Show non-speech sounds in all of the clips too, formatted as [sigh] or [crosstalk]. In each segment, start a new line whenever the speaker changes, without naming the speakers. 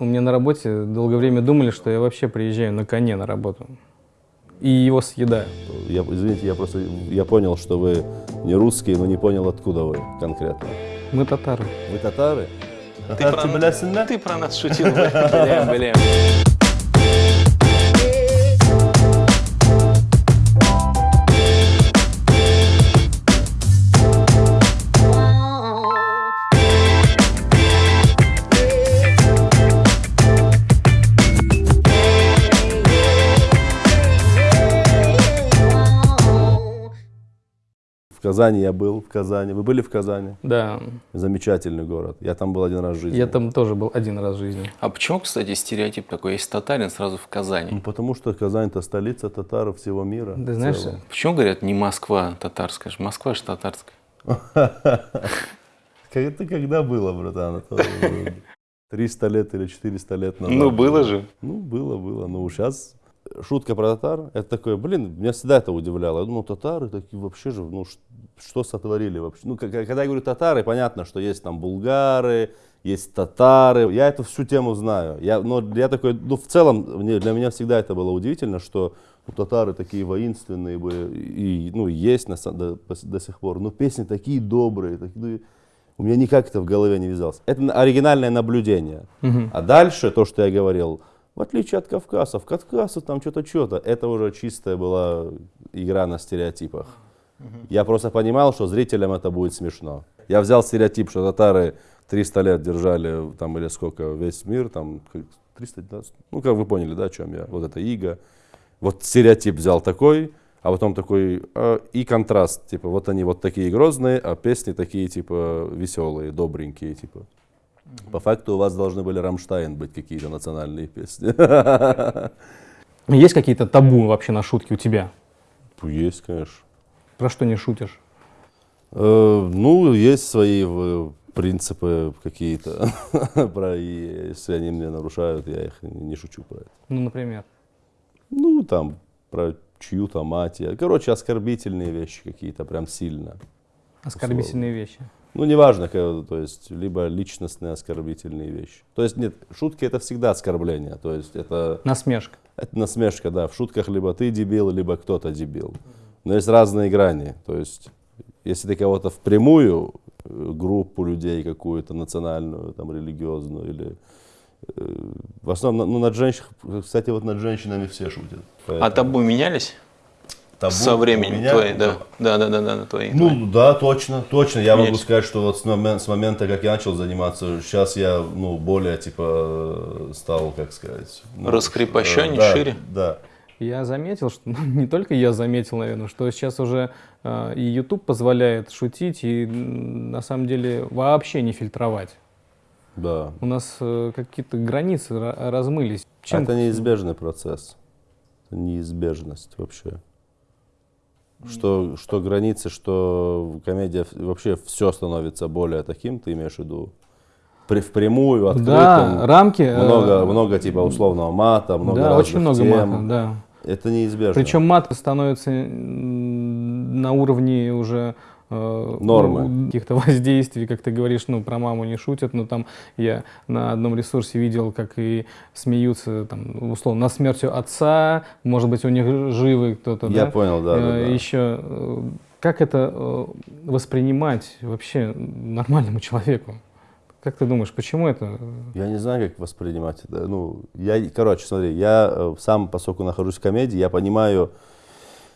У меня на работе долгое время думали, что я вообще приезжаю на коне на работу. И его съедаю.
Я, извините, я просто я понял, что вы не русские, но не понял, откуда вы конкретно.
Мы татары.
Вы татары?
Ты про,
Татарцы
ты про нас шутил, бля, бля.
Казани я был, в Казани. Вы были в Казани?
Да.
Замечательный город. Я там был один раз в жизни.
Я там тоже был один раз в жизни.
А почему, кстати, стереотип такой, есть татарин сразу в
Ну,
Казани?
потому что Казань это столица татаров всего мира. В
знаешь,
целом.
Почему говорят не Москва татарская? Москва же татарская. [laughs]
Это когда было, братан? Это 300 лет или 400 лет назад.
Ну, было же.
Ну, было, было. Ну, сейчас шутка про татар, это такое, блин, меня всегда это удивляло. Я думал, татары такие вообще же, ну, что сотворили вообще? Ну, когда я говорю татары, понятно, что есть там булгары, есть татары. Я эту всю тему знаю. Я, но я такой, ну, в целом, мне- для меня всегда это было удивительно, что ну, татары такие воинственные были, и, ну, есть на, до, до сих пор. Но песни такие добрые, такие, ну, у меня никак это в голове не вязалось. Это на- оригинальное наблюдение. А дальше то, что я говорил, в отличие от кавказцев, кавказцы там что-то, что-то, это уже чистая была игра на стереотипах. Я просто понимал, что зрителям это будет смешно. Я взял стереотип, что татары 300 лет держали, там, или сколько, весь мир, там, как 300, да, ну, как вы поняли, да, о чем я, вот это иго. Вот стереотип взял такой, а потом такой, а, и контраст, типа, вот они вот такие грозные, а песни такие, типа, веселые, добренькие, типа. По факту у вас должны были Рамштайн быть какие-то национальные песни.
Есть какие-то табу вообще на шутки у тебя?
Есть, конечно.
Про что не шутишь?
Э, Ну, есть свои э, принципы какие-то. [laughs] Про и если они мне нарушают, я их не шучу про это.
Ну, например.
Ну, там, про чью-то мать. я- Короче, оскорбительные вещи какие-то, прям сильно.
Оскорбительные вещи.
Ну, неважно, то есть, либо личностные оскорбительные вещи. То есть, нет, шутки это всегда оскорбление. То есть, это,
Насмешка.
это насмешка, да. В шутках либо ты дебил, либо кто-то дебил. Но есть разные грани. То есть, если ты кого-то впрямую, э, группу людей какую-то национальную, там, религиозную или э, в основном, ну, над женщинами, кстати, вот над женщинами все шутят.
А
Поэтому
табу менялись
табу
со временем
меня-
твои? Да, да, да, да, да, твои. твои.
Ну да, точно, точно. Я могу
Менялись.
сказать, что вот с, момен- с момента, как я начал заниматься, сейчас я ну, более типа стал, как сказать, ну,
Раскрепощеннее,
э, да,
шире?
Да.
Я заметил, что [laughs] ну, не только я заметил, наверное, что сейчас уже э, и YouTube позволяет шутить и на самом деле вообще не фильтровать.
Да.
У нас э, какие-то границы ра- размылись. Чем
Это неизбежный процесс. Это неизбежность вообще. Что, что границы, что комедия, вообще все становится более таким, ты имеешь в виду? При, впрямую, открытым.
Да, рамки. э,
много, много типа условного мата, много
да, очень много
тем.
мата, да.
Это неизбежно.
Причем мат становится на уровне уже э,
Нормы.
ну, каких-то [laughs] воздействий, как ты говоришь, ну, про маму не шутят, но там я на одном ресурсе видел, как и смеются, там, условно, над смертью отца, может быть, у них живы кто-то,
Я
да?
понял, да, да,
Э,
да.
Еще, э, как это э, воспринимать вообще нормальному человеку? Как ты думаешь, почему это?
Я не знаю, как воспринимать это. Ну, я, короче, смотри, я э, сам, поскольку нахожусь в комедии, я понимаю...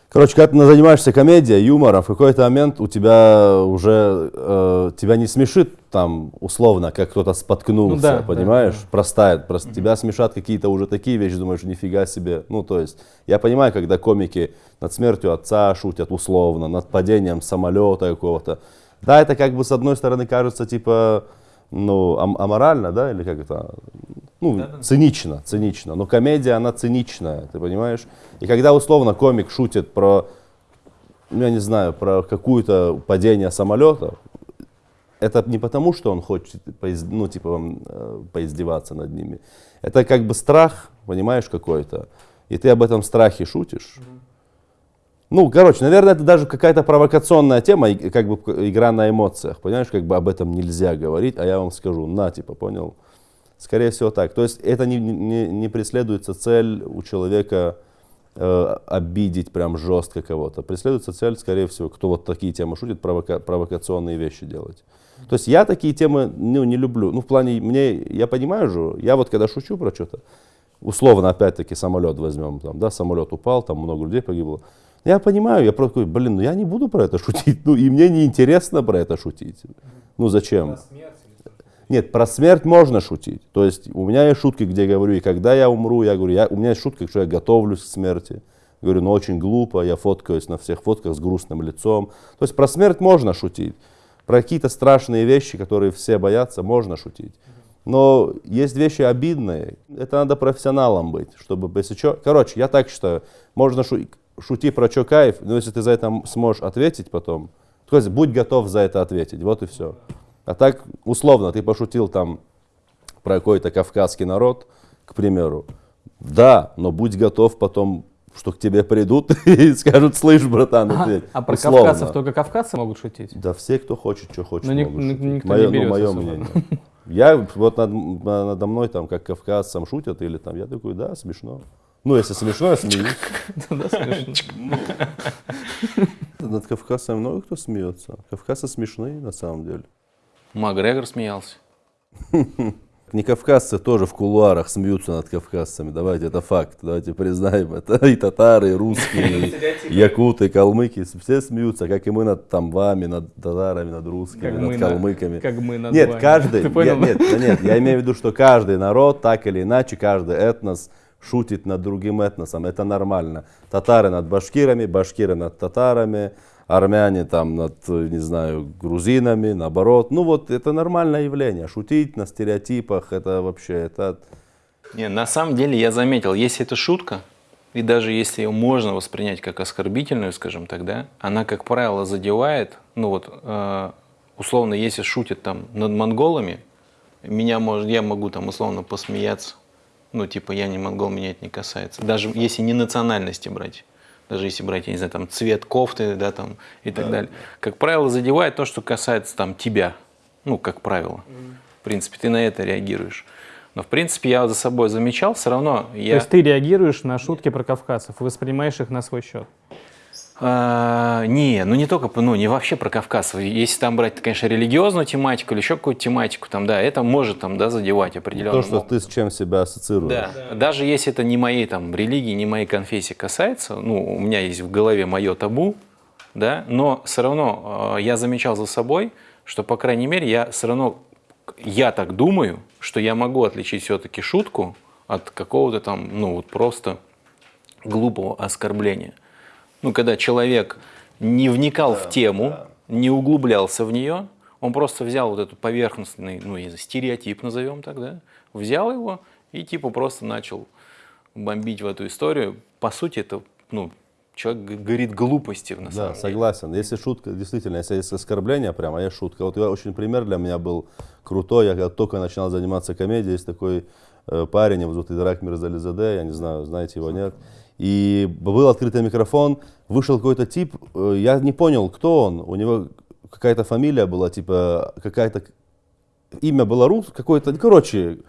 Короче, когда ты занимаешься комедией, юмором, в какой-то момент у тебя уже... э, тебя не смешит там, условно, как кто-то споткнулся,
Ну да, да,
понимаешь?
да.
Простает. Просто Тебя смешат какие-то уже такие вещи, думаешь, нифига себе. Ну, то есть, я понимаю, когда комики над смертью отца шутят условно, над падением самолета какого-то. Да, это как бы с одной стороны кажется, типа, ну, ам- аморально, да, или как это, ну, цинично, цинично. Но комедия, она циничная, ты понимаешь? И когда условно комик шутит про, ну, я не знаю, про какое-то падение самолета, это не потому, что он хочет, ну, типа, э, поиздеваться над ними. Это как бы страх, понимаешь, какой-то. И ты об этом страхе шутишь. Ну, короче, наверное, это даже какая-то провокационная тема, и как бы игра на эмоциях. Понимаешь, как бы об этом нельзя говорить, а я вам скажу, на, типа, понял? Скорее всего так. То есть это не, не, не преследуется цель у человека э, обидеть прям жестко кого-то. Преследуется цель, скорее всего, кто вот такие темы шутит, провока провокационные вещи делать. То есть я такие темы ну, не люблю. Ну, в плане, мне, я понимаю же, я вот когда шучу про что-то, условно, опять-таки, самолет возьмем, там, да, самолет упал, там много людей погибло. Я понимаю, я просто такой, блин, ну я не буду про это шутить, ну и мне не интересно про это шутить. Ну зачем? Нет, про смерть можно шутить. То есть у меня есть шутки, где я говорю, и когда я умру, я говорю, я, у меня есть шутка, что я готовлюсь к смерти. Говорю, ну очень глупо, я фоткаюсь на всех фотках с грустным лицом. То есть про смерть можно шутить. Про какие-то страшные вещи, которые все боятся, можно шутить. Но есть вещи обидные. Это надо профессионалом быть, чтобы, если что... Короче, я так считаю, можно шу... шутить про что кайф, но если ты за это сможешь ответить потом, то есть будь готов за это ответить, вот и все. А так, условно, ты пошутил там про какой-то кавказский народ, к примеру. Да, но будь готов потом, что к тебе придут [laughs] и скажут, слышь, братан, ответь.
А, а про
Условно.
кавказцев только кавказцы могут шутить?
Да все, кто хочет, что хочет,
Но ни-
могут шутить.
никто
Мое-
не
ну, мое
берется
мнение. [laughs] Я вот над, надо мной там как кавказцам шутят или там, я такой, да, смешно. Ну, если смешно, я смеюсь.
Да, смешно.
Над кавказцами много кто смеется. Кавказцы смешные на самом деле.
Макгрегор смеялся. [laughs]
Не кавказцы тоже в кулуарах смеются над кавказцами. Давайте, это факт. Давайте признаем это. [laughs] И татары, и русские, и якуты, и калмыки. Все смеются, как и мы над там вами, над татарами, над русскими,
Как
над
мы на-
калмыками.
как мы над
Нет,
вами.
каждый, [laughs]
Ты
я, нет, да нет, я имею в виду, что каждый народ, так или иначе, каждый этнос шутит над другим этносом. Это нормально. Татары над башкирами, башкиры над татарами, армяне там над, не знаю, грузинами, наоборот. Ну вот это нормальное явление. Шутить на стереотипах, это вообще, это...
Не, на самом деле я заметил, если это шутка, и даже если ее можно воспринять как оскорбительную, скажем так, да, она, как правило, задевает, ну вот, э, условно, если шутят там над монголами, меня может, я могу там условно посмеяться, ну типа я не монгол, меня это не касается, даже если не национальности брать. Даже если брать, я не знаю, там цвет кофты, да, там и так далее. Как правило, задевает то, что касается там тебя. Ну, как правило. В принципе, ты на это реагируешь. Но, в принципе, я за собой замечал, все равно
То
я...
есть ты реагируешь на шутки про кавказцев, воспринимаешь их на свой счет.
А, не, ну не только, ну не вообще про Кавказ. Если там брать, конечно, религиозную тематику или еще какую-то тематику, там, да, это может там, да, задевать определенно.
То, что ты с чем себя ассоциируешь.
Да. Даже если это не моей там религии, не моей конфессии касается, ну, у меня есть в голове мое табу, да, но все равно э, я замечал за собой, что, по крайней мере, я все равно, я так думаю, что я могу отличить все-таки шутку от какого-то там, ну, вот просто глупого оскорбления. Ну, когда человек не вникал в тему, не углублялся в нее, он просто взял вот этот поверхностный, ну, не знаю, стереотип, назовем так, да, взял его и типа просто начал бомбить в эту историю. По сути, это, ну, человек говорит глупости на
Да,
самом деле.
согласен. Если шутка, действительно, если есть оскорбление прямо, а есть шутка. Вот я очень пример для меня был крутой. Я когда только начинал заниматься комедией, есть такой э, парень, его зовут Идрак Мирзализаде, я не знаю, знаете его, нет. И был открытый микрофон, вышел какой-то тип, э, я не понял, кто он. У него какая-то фамилия была, типа, какая-то имя было рус, какое-то, ну, короче,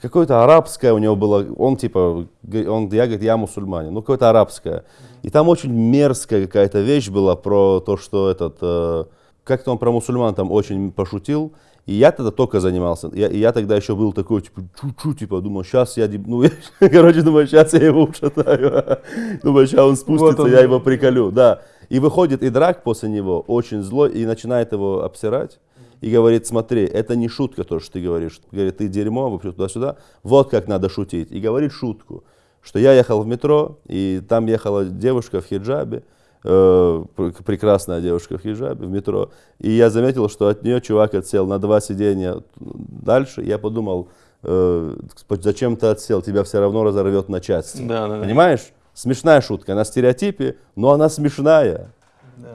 какое-то арабское у него было, он типа, он, я говорит, я мусульманин, ну какое-то арабское. И там очень мерзкая какая-то вещь была про то, что этот, э, как-то он про мусульман там очень пошутил. И я тогда только занимался. Я, и я тогда еще был такой, типа, чу-чу, типа, думал, сейчас я, ну, я, [laughs] короче, думаю, сейчас я его ушатаю. [laughs] Думаю, сейчас он спустится,
он.
я его приколю, да. И выходит и драк после него, очень злой, и начинает его обсирать. И говорит, смотри, это не шутка то, что ты говоришь. Говорит, ты дерьмо, вообще туда-сюда. Вот как надо шутить. И говорит шутку, что я ехал в метро, и там ехала девушка в хиджабе, э, пр- прекрасная девушка в хиджабе в метро. И я заметил, что от нее чувак отсел на два сидения дальше. Я подумал, э, зачем ты отсел, тебя все равно разорвет на части.
Да, да, да.
Понимаешь? Смешная шутка, на стереотипе, но она смешная.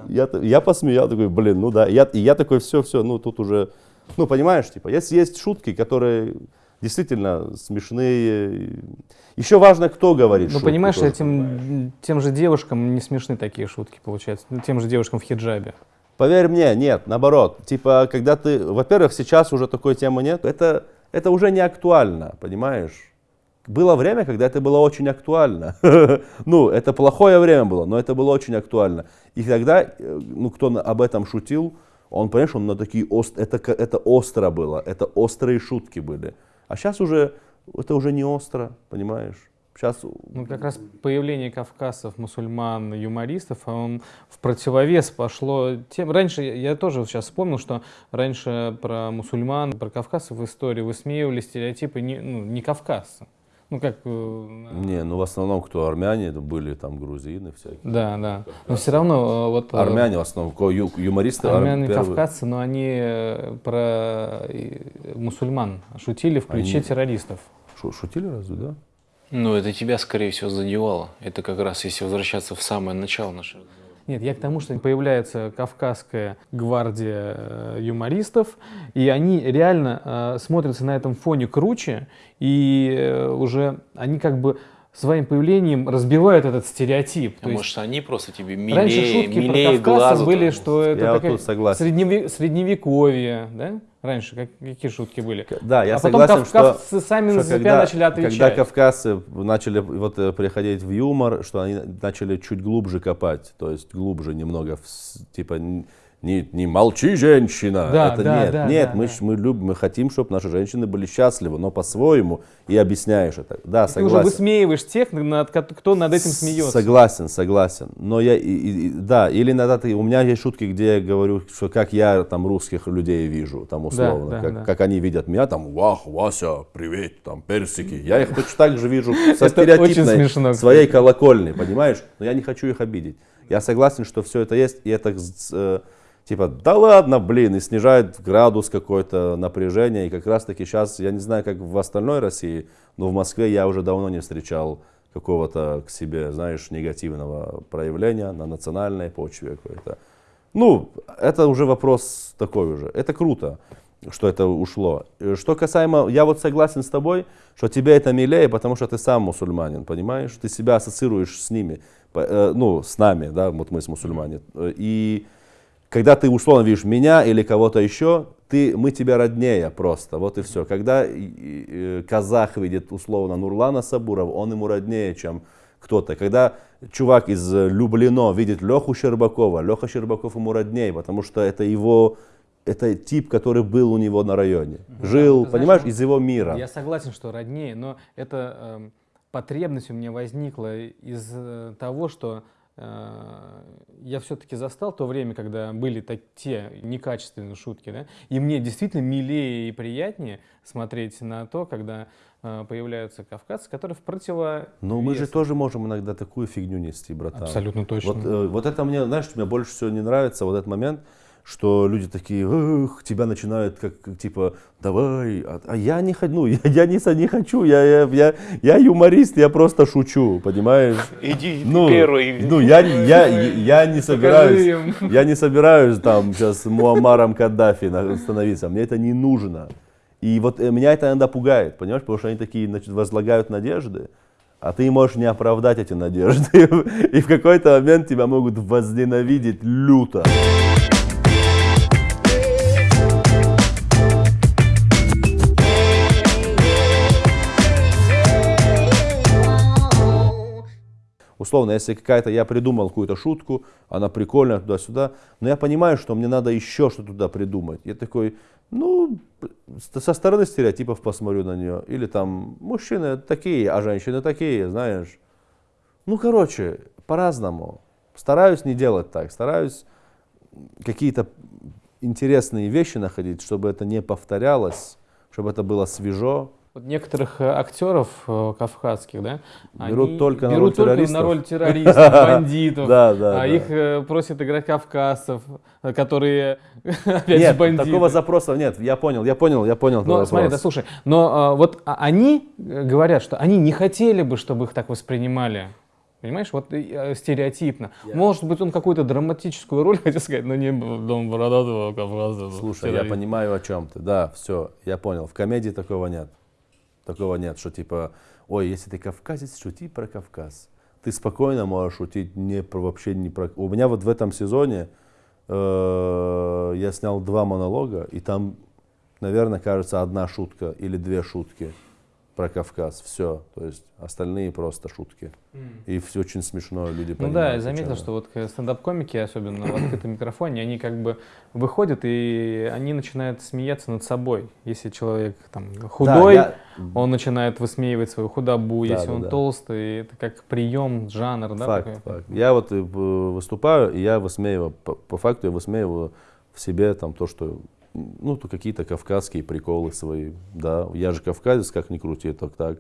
Я, т- я посмеял, такой, блин, ну да. Я, и я такой, все, все, ну тут уже, ну понимаешь, типа, есть, есть шутки, которые действительно смешные. Еще важно, кто говорит
Ну, понимаешь,
тоже.
этим, тем же девушкам не смешны такие шутки, получается. Ну, тем же девушкам в хиджабе.
Поверь мне, нет, наоборот. Типа, когда ты, во-первых, сейчас уже такой темы нет. Это, это уже не актуально, понимаешь? Было время, когда это было очень актуально. [laughs] ну, это плохое время было, но это было очень актуально. И тогда, э, ну, кто об этом шутил, он, понимаешь, он на такие ост... это, это остро было, это острые шутки были. А сейчас уже, это уже не остро, понимаешь? Сейчас...
Ну, как раз появление кавказцев, мусульман, юмористов, а он в противовес пошло тем... Раньше, я тоже сейчас вспомнил, что раньше про мусульман, про кавказцев в истории высмеивали стереотипы не, ну, не кавказцы. Ну, как... Э,
не, ну в основном кто армяне были, там грузины всякие.
Да, да. Но все равно э, вот...
Э, армяне в основном, ю, юмористы.
Армяне, первые. кавказцы, но они про мусульман шутили в ключе они... террористов.
Шутили разве, да?
Ну, это тебя, скорее всего, задевало. Это как раз, если возвращаться в самое начало нашего
нет, я к тому, что появляется Кавказская гвардия э, юмористов, и они реально э, смотрятся на этом фоне круче, и э, уже они как бы своим появлением разбивают этот стереотип.
А может, есть, они просто тебе милее, раньше шутки милее
про
глазу
были, что это
я такая вот
средневе, средневековье, да? Раньше как, какие шутки были?
Да, я
а
согласен,
потом кавказцы что, сами что на себя когда, начали отвечать.
Когда кавказцы начали вот э, приходить в юмор, что они начали чуть глубже копать, то есть глубже немного, типа не, не молчи, женщина.
Да,
это
да,
нет,
да,
нет,
да,
мы,
да.
мы любим, мы хотим, чтобы наши женщины были счастливы, но по-своему и объясняешь это. Да,
Ты
согласен.
уже высмеиваешь тех, над, кто над этим смеется.
Согласен, согласен. Но я, и, и, да, или иногда ты, у меня есть шутки, где я говорю, что как я там русских людей вижу, там условно, да, да, как, да. как они видят меня, там, вах, Вася, привет, там, персики. Я их точно так же вижу [laughs] со стереотипной своей колокольни, понимаешь? Но я не хочу их обидеть. Я согласен, что все это есть, и это э, типа, да ладно, блин, и снижает градус какой-то напряжения. И как раз таки сейчас, я не знаю, как в остальной России, но в Москве я уже давно не встречал какого-то к себе, знаешь, негативного проявления на национальной почве какой-то. Ну, это уже вопрос такой уже. Это круто, что это ушло. Что касаемо, я вот согласен с тобой, что тебе это милее, потому что ты сам мусульманин, понимаешь? Ты себя ассоциируешь с ними, э, ну, с нами, да, вот мы с мусульмане. И когда ты условно видишь меня или кого-то еще, ты, мы тебя роднее просто, вот и все. Когда казах видит условно Нурлана Сабуров, он ему роднее, чем кто-то. Когда чувак из Люблино видит Леху Щербакова, Леха Щербаков ему роднее, потому что это его это тип, который был у него на районе. Жил, да, понимаешь, знаешь, из его мира.
Я согласен, что роднее, но эта э, потребность у меня возникла из э, того, что Э, я все-таки застал то время, когда были так, те некачественные шутки, да, и мне действительно милее и приятнее смотреть на то, когда э, появляются кавказцы, которые в противо...
Но мы же тоже можем иногда такую фигню нести, братан.
Абсолютно точно.
Вот, э, вот это мне, знаешь, мне больше всего не нравится, вот этот момент, что люди такие, эх, тебя начинают как, как типа, давай, а, а я не хочу, ну, я, [laughs] я не, не хочу, я, я, я, я юморист, я просто шучу, понимаешь?
Иди ну, первый.
Ну, я, я, я не собираюсь, я не собираюсь там сейчас Муаммаром Каддафи становиться, мне это не нужно. И вот э, меня это иногда пугает, понимаешь, потому что они такие, значит, возлагают надежды, а ты можешь не оправдать эти надежды, [laughs] и в какой-то момент тебя могут возненавидеть люто. Условно, если какая-то, я придумал какую-то шутку, она прикольная туда-сюда, но я понимаю, что мне надо еще что-то туда придумать. Я такой, ну, со стороны стереотипов посмотрю на нее. Или там, мужчины такие, а женщины такие, знаешь. Ну, короче, по-разному. Стараюсь не делать так, стараюсь какие-то интересные вещи находить, чтобы это не повторялось, чтобы это было свежо.
Вот некоторых э, актеров э, кавказских, да,
берут
они
только
на роль
берут только
на роль [laughs] террористов, бандитов,
да, да,
а
да.
их э, просят играть кавказцев, которые [laughs] опять
нет,
же бандиты.
такого запроса нет. Я понял, я понял, я понял.
Но смотри, да, слушай, но а, вот они говорят, что они не хотели бы, чтобы их так воспринимали. Понимаешь, вот стереотипно. Yeah. Может быть, он какую-то драматическую роль [laughs] хотел сказать, но не дом бородатого Кавказа.
Слушай, я понимаю, о чем ты. Да, все, я понял. В комедии такого нет. Такого нет, что типа, ой, если ты кавказец, шути про Кавказ. Ты спокойно можешь шутить не про, вообще не про... У меня вот в этом сезоне э, я снял два монолога, и там наверное, кажется, одна шутка или две шутки про Кавказ. Все. То есть остальные просто шутки. И все очень смешно, люди
Ну
понимают.
да, я заметил, что вот стендап-комики, особенно в открытом микрофоне, они как бы выходят и они начинают смеяться над собой. Если человек там
Да,
худой,
я-
он начинает высмеивать свою худобу.
Да,
Если
да,
он
да.
толстый, это как прием, жанр, да?
Факт,
такой?
факт. Я вот э, выступаю, и я высмеиваю, по, по факту я высмеиваю в себе там то, что, ну, то какие-то кавказские приколы свои, да. Я же кавказец, как ни крути, это так.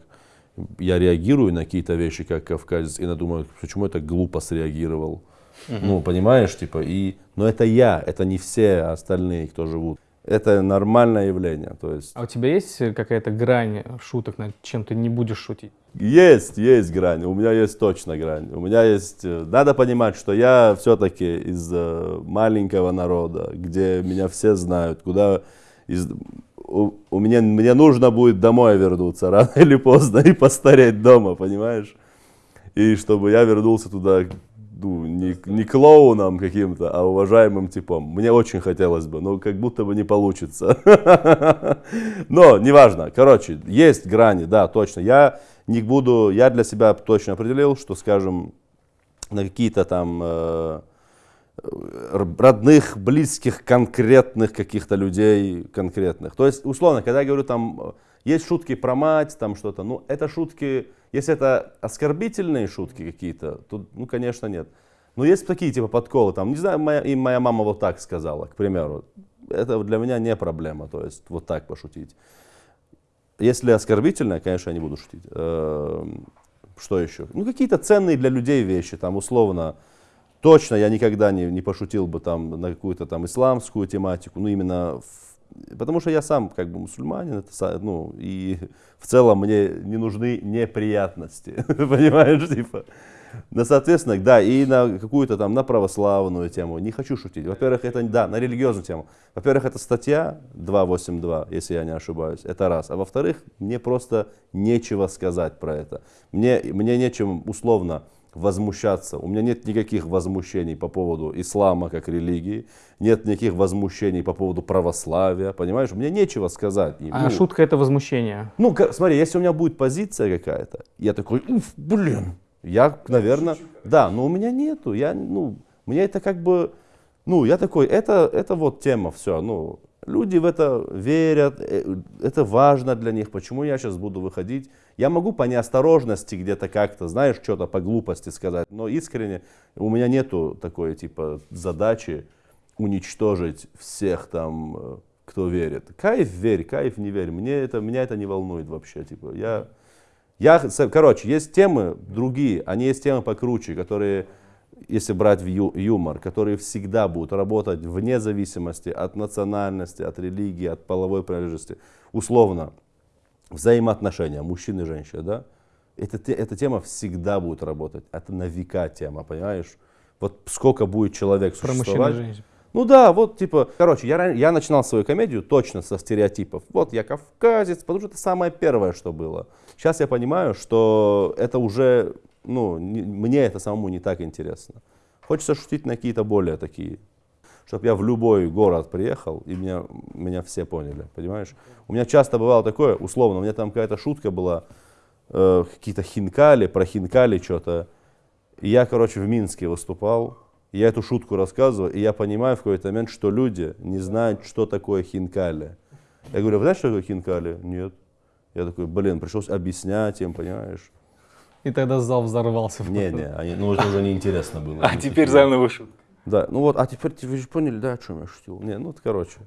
Я реагирую на какие-то вещи, как кавказец, и думаю, почему я так глупо среагировал. Ну, понимаешь, типа, и, но это я, это не все остальные, кто живут. Это нормальное явление, то есть
А у тебя есть э, какая-то грань шуток, над чем ты не будешь шутить?
Есть, есть грань. У меня есть точно грань. У меня есть... э, Надо понимать, что я все-таки из э, маленького народа, где меня все знают, куда... Из, у, у меня, мне нужно будет домой вернуться рано [laughs] или поздно и постареть дома, понимаешь? И чтобы я вернулся туда ну, не, не клоуном каким-то, а уважаемым типом. Мне очень хотелось бы, но как будто бы не получится. [laughs] Но неважно. Короче, есть грани, да, точно. Я не буду, я для себя точно определил, что, скажем, на какие-то там э, р- родных, близких, конкретных каких-то людей, конкретных. То есть, условно, когда я говорю там, э, есть шутки про мать, там что-то, ну, это шутки, если это оскорбительные шутки какие-то, то, ну, конечно, нет. Но есть такие, типа, подколы, там, не знаю, моя, и моя мама вот так сказала, к примеру. Это для меня не проблема, то есть, вот так пошутить. Если оскорбительное, конечно, я не буду шутить. Эм, Что еще? Ну, какие-то ценные для людей вещи, там, условно, точно я никогда не, не пошутил бы там на какую-то там исламскую тематику, ну, именно, в- потому что я сам как бы мусульманин, это, ну, и [laughs] в целом мне не нужны неприятности, [laughs] понимаешь, типа. Ну, соответственно, да, и на какую-то там, на православную тему. Не хочу шутить. Во-первых, это, да, на религиозную тему. Во-первых, это статья 282, если я не ошибаюсь, это раз. А во-вторых, мне просто нечего сказать про это. Мне, мне нечем условно возмущаться. У меня нет никаких возмущений по поводу ислама как религии, нет никаких возмущений по поводу православия, понимаешь? Мне нечего сказать. И,
А
ну,
шутка это возмущение.
ну, смотри, если у меня будет позиция какая-то, я такой, уф, блин, я, наверное, да, но у меня нету, я, ну, мне это как бы, ну, я такой, это, это вот тема, все, ну, люди в это верят, э, это важно для них, почему я сейчас буду выходить. Я могу по неосторожности где-то как-то, знаешь, что-то по глупости сказать, но искренне у меня нету такой, типа, задачи уничтожить всех там, э, кто верит. Кайф верь, кайф не верь, мне это, меня это не волнует вообще, типа, я... Я, короче, есть темы другие, они есть темы покруче, которые, если брать в ю- юмор, которые всегда будут работать вне зависимости от национальности, от религии, от половой принадлежности. Условно, взаимоотношения мужчин и женщин, да? Те- эта тема всегда будет работать. Это на века тема, понимаешь? Вот сколько будет человек
Про мужчин и
существовать.
женщин.
Ну да, вот типа, короче, я, я начинал свою комедию точно со стереотипов. Вот я кавказец, потому что это самое первое, что было. Сейчас я понимаю, что это уже, ну, не- мне это самому не так интересно. Хочется шутить на какие-то более такие, чтобы я в любой город приехал, и меня, меня все поняли, понимаешь? У меня часто бывало такое, условно, у меня там какая-то шутка была, э, какие-то хинкали, про хинкали что-то. И я, короче, в Минске выступал, и я эту шутку рассказываю, и я понимаю в какой-то момент, что люди не знают, что такое хинкали. Я говорю, вы знаете, что такое хинкали? Нет. Я такой, блин, пришлось объяснять им, понимаешь?
И тогда зал взорвался.
Не-не, ну это уже неинтересно было.
А теперь заново шутка.
Да, ну вот, а теперь вы же поняли, да, о чем я шутил? Не, ну, короче.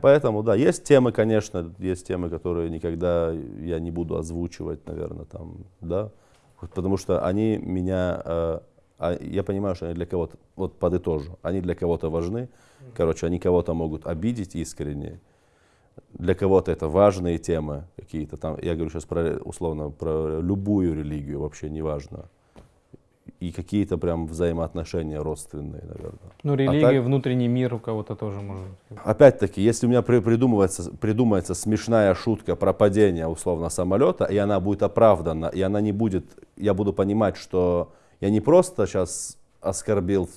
Поэтому, да, есть темы, конечно, есть темы, которые никогда я не буду озвучивать, наверное, там, да, Вот потому что они меня, э, а я понимаю, что они для кого-то, вот подытожу, они для кого-то важны, короче, они кого-то могут обидеть искренне, для кого-то это важные темы какие-то там, я говорю сейчас про, условно, про любую религию, вообще неважно, и какие-то прям взаимоотношения родственные, наверное.
Ну, религия,
так-
внутренний мир у кого-то тоже может быть.
Опять-таки, если у меня при- придумывается, придумается смешная шутка про падение условно самолета, и она будет оправдана, и она не будет, я буду понимать, что я не просто сейчас оскорбил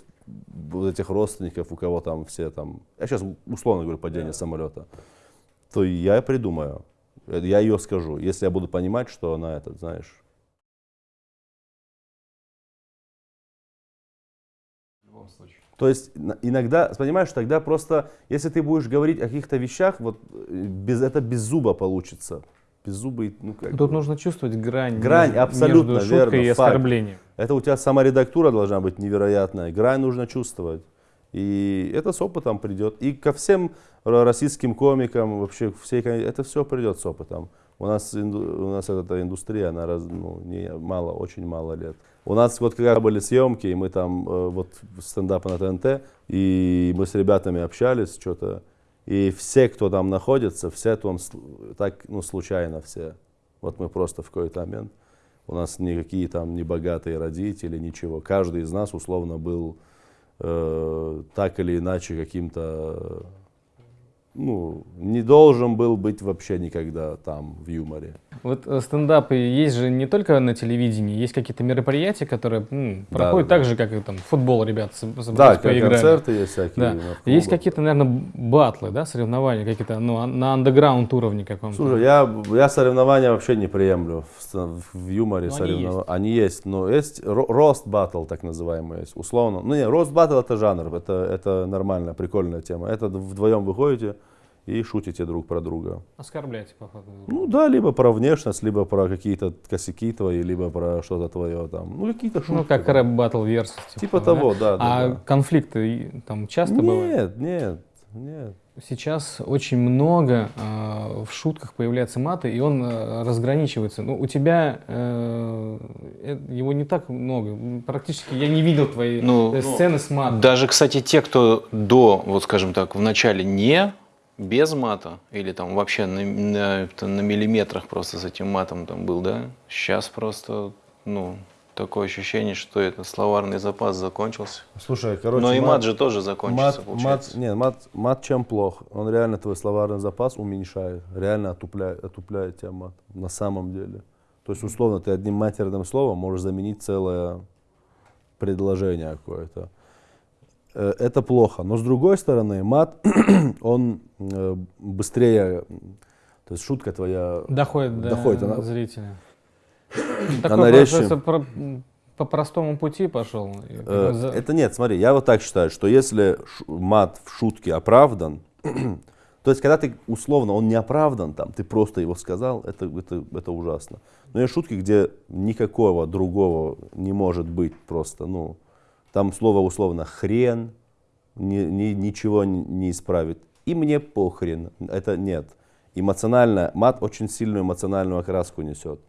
вот этих родственников, у кого там все там, я сейчас условно говорю падение самолета, то я придумаю. Я ее скажу, если я буду понимать, что она этот, знаешь. То есть иногда, понимаешь, тогда просто, если ты будешь говорить о каких-то вещах, вот э, без, это без зуба получится. Без зуба, и, ну как
Тут
бы.
нужно чувствовать грань,
Грань,
между-
абсолютно
между шуткой
верно,
и
факт.
оскорблением.
Это у тебя саморедактура должна быть невероятная. Грань нужно чувствовать. И это с опытом придет. И ко всем ро- российским комикам, вообще всей, это все придет с опытом. У нас, у нас эта индустрия, она раз, ну, не, мало, очень мало лет. У нас вот когда были съемки, и мы там, э, вот стендап на ТНТ, и мы с ребятами общались, что-то, и все, кто там находится, все там так, ну, случайно все. Вот мы просто в какой-то момент, у нас никакие там не богатые родители, ничего. Каждый из нас условно был э, так или иначе каким-то, ну, не должен был быть вообще никогда там в юморе.
Вот э, стендапы есть же не только на телевидении, есть какие-то мероприятия, которые м,
Да,
проходят
да,
так же, как и там футбол
Да,
собрались,
как
поиграли.
концерты есть всякие.
Да. Есть какие-то, наверное, батлы, да, соревнования какие-то, ну, а- на андеграунд уровне каком-то.
Слушай, я, я соревнования вообще не приемлю в, в юморе.
Ну, они
соревнова- они, есть, но есть ро- рост батл, так называемый, есть, условно. Ну не, рост батл это жанр, это, это нормальная, прикольная тема. Это вдвоем выходите и шутите друг про друга.
Оскорбляйте, походу.
Ну да, либо про внешность, либо про какие-то косяки твои, либо про что-то твое там. Ну какие-то шутки.
Ну, как
там.
рэп батл версус.
Типа того, да, да,
А
да.
конфликты там часто бывают?
Нет, нет, нет.
Сейчас очень много э, в шутках появляется маты, и он э, разграничивается. Ну, у тебя э, э, его не так много. Практически я не видел твои
Ну,
э, сцены с матом.
Даже, кстати, те, кто до, вот скажем так, в начале не без мата, или там вообще на, на, на миллиметрах просто с этим матом там был, да, сейчас просто, ну, такое ощущение, что это словарный запас закончился.
Слушай, короче,
Но и
мат-
мат же тоже закончится,
Мат, мат,
получается.
нет, мат, мат чем плох? Он реально твой словарный запас уменьшает, реально отупляет, отупляет тебя мат, на самом деле. То есть, условно, ты одним матерным словом можешь заменить целое предложение какое-то. Э, Это плохо. Но с другой стороны, мат, [clears throat] он э, быстрее, то есть шутка твоя
Доходит до
Доходит, она-
зрителя. [clears throat]
Она
Такой
резче.
процесс про- по простому пути пошел.
Э, Это нет, смотри, я вот так считаю, что если мат в шутке оправдан, [clears throat] то есть когда ты условно, он не оправдан, там, ты просто его сказал, это, это, это ужасно. Но есть шутки, где никакого другого не может быть просто, ну, там слово условно хрен, ни- ни- ничего не, исправит. И мне похрен, это нет. Эмоционально, мат очень сильную эмоциональную окраску несет.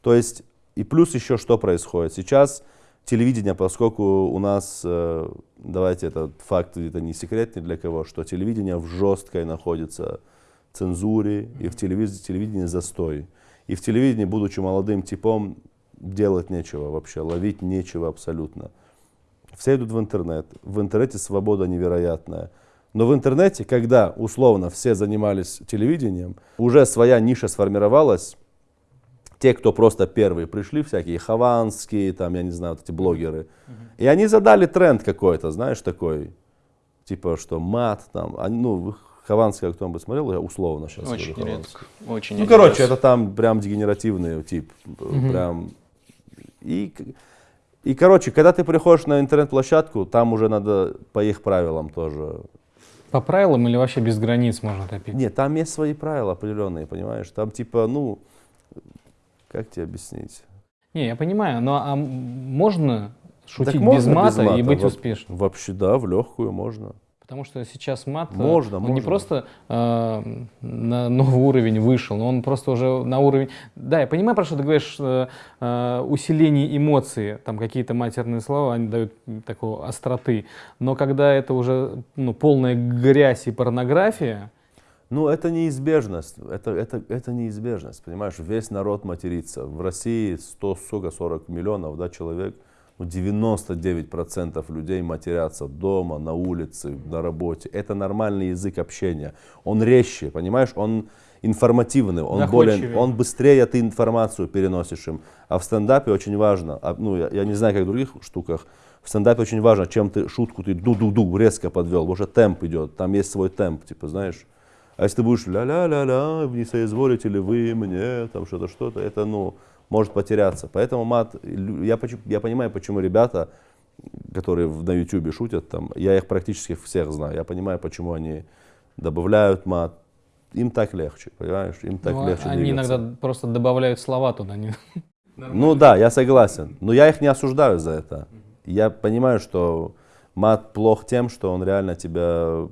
То есть, и плюс еще что происходит. Сейчас телевидение, поскольку у нас, э, давайте этот факт, это не секрет ни для кого, что телевидение в жесткой находится цензуре, и в телевидении, телевидении застой. И в телевидении, будучи молодым типом, делать нечего вообще, ловить нечего абсолютно. Все идут в интернет. В интернете свобода невероятная. Но в интернете, когда условно все занимались телевидением, уже своя ниша сформировалась, те, кто просто первые пришли, всякие хованские, там, я не знаю, вот эти блогеры, и они задали тренд какой-то, знаешь, такой, типа, что мат, там, они, ну, Хованский, кто-нибудь смотрел, я условно сейчас
Очень
говорю
редко. Очень
Ну, короче,
раз.
это там прям дегенеративный тип, прям, и, и, короче, когда ты приходишь на интернет-площадку, там уже надо по их правилам тоже
По правилам или вообще без границ можно топить?
Нет, там есть свои правила определенные, понимаешь? Там типа, ну, как тебе объяснить?
Не, я понимаю, но а можно шутить
Так можно
без мата, и быть
Во-
успешным?
Вообще, да, в легкую можно.
Потому что сейчас мат, э,
Можно,
он не
можно.
просто э, на новый уровень вышел, но он просто уже на уровень... Да, я понимаю, про что ты говоришь, э, усиление эмоций, там какие-то матерные слова, они дают такой остроты. Но когда это уже ну, полная грязь и порнография,
Ну, это неизбежность. Это, это, это неизбежность, понимаешь? Весь народ матерится. В России 100, сука, 40 миллионов да, человек. Ну, 99% людей матерятся дома, на улице, на работе. Это нормальный язык общения. Он резче, понимаешь? Он информативный, он, более, он быстрее ты информацию переносишь им. А в стендапе очень важно, а, ну, я, я не знаю, как в других штуках, в стендапе очень важно, чем ты шутку ты ду-ду-ду резко подвел, потому что темп идет, там есть свой темп, типа, знаешь. А если ты будешь ля-ля-ля-ля, не соизволите ли вы мне, там что-то, что-то, это, ну, может потеряться. Поэтому мат, я, я понимаю, почему ребята, которые на ютубе шутят, там, я их практически всех знаю, я понимаю, почему они добавляют мат. Им так легче, понимаешь, им так
Ну,
легче
они
двигаться.
иногда просто добавляют слова туда. Не...
Ну да, я согласен. Но я их не осуждаю за это. Я понимаю, что мат плох тем, что он реально тебя...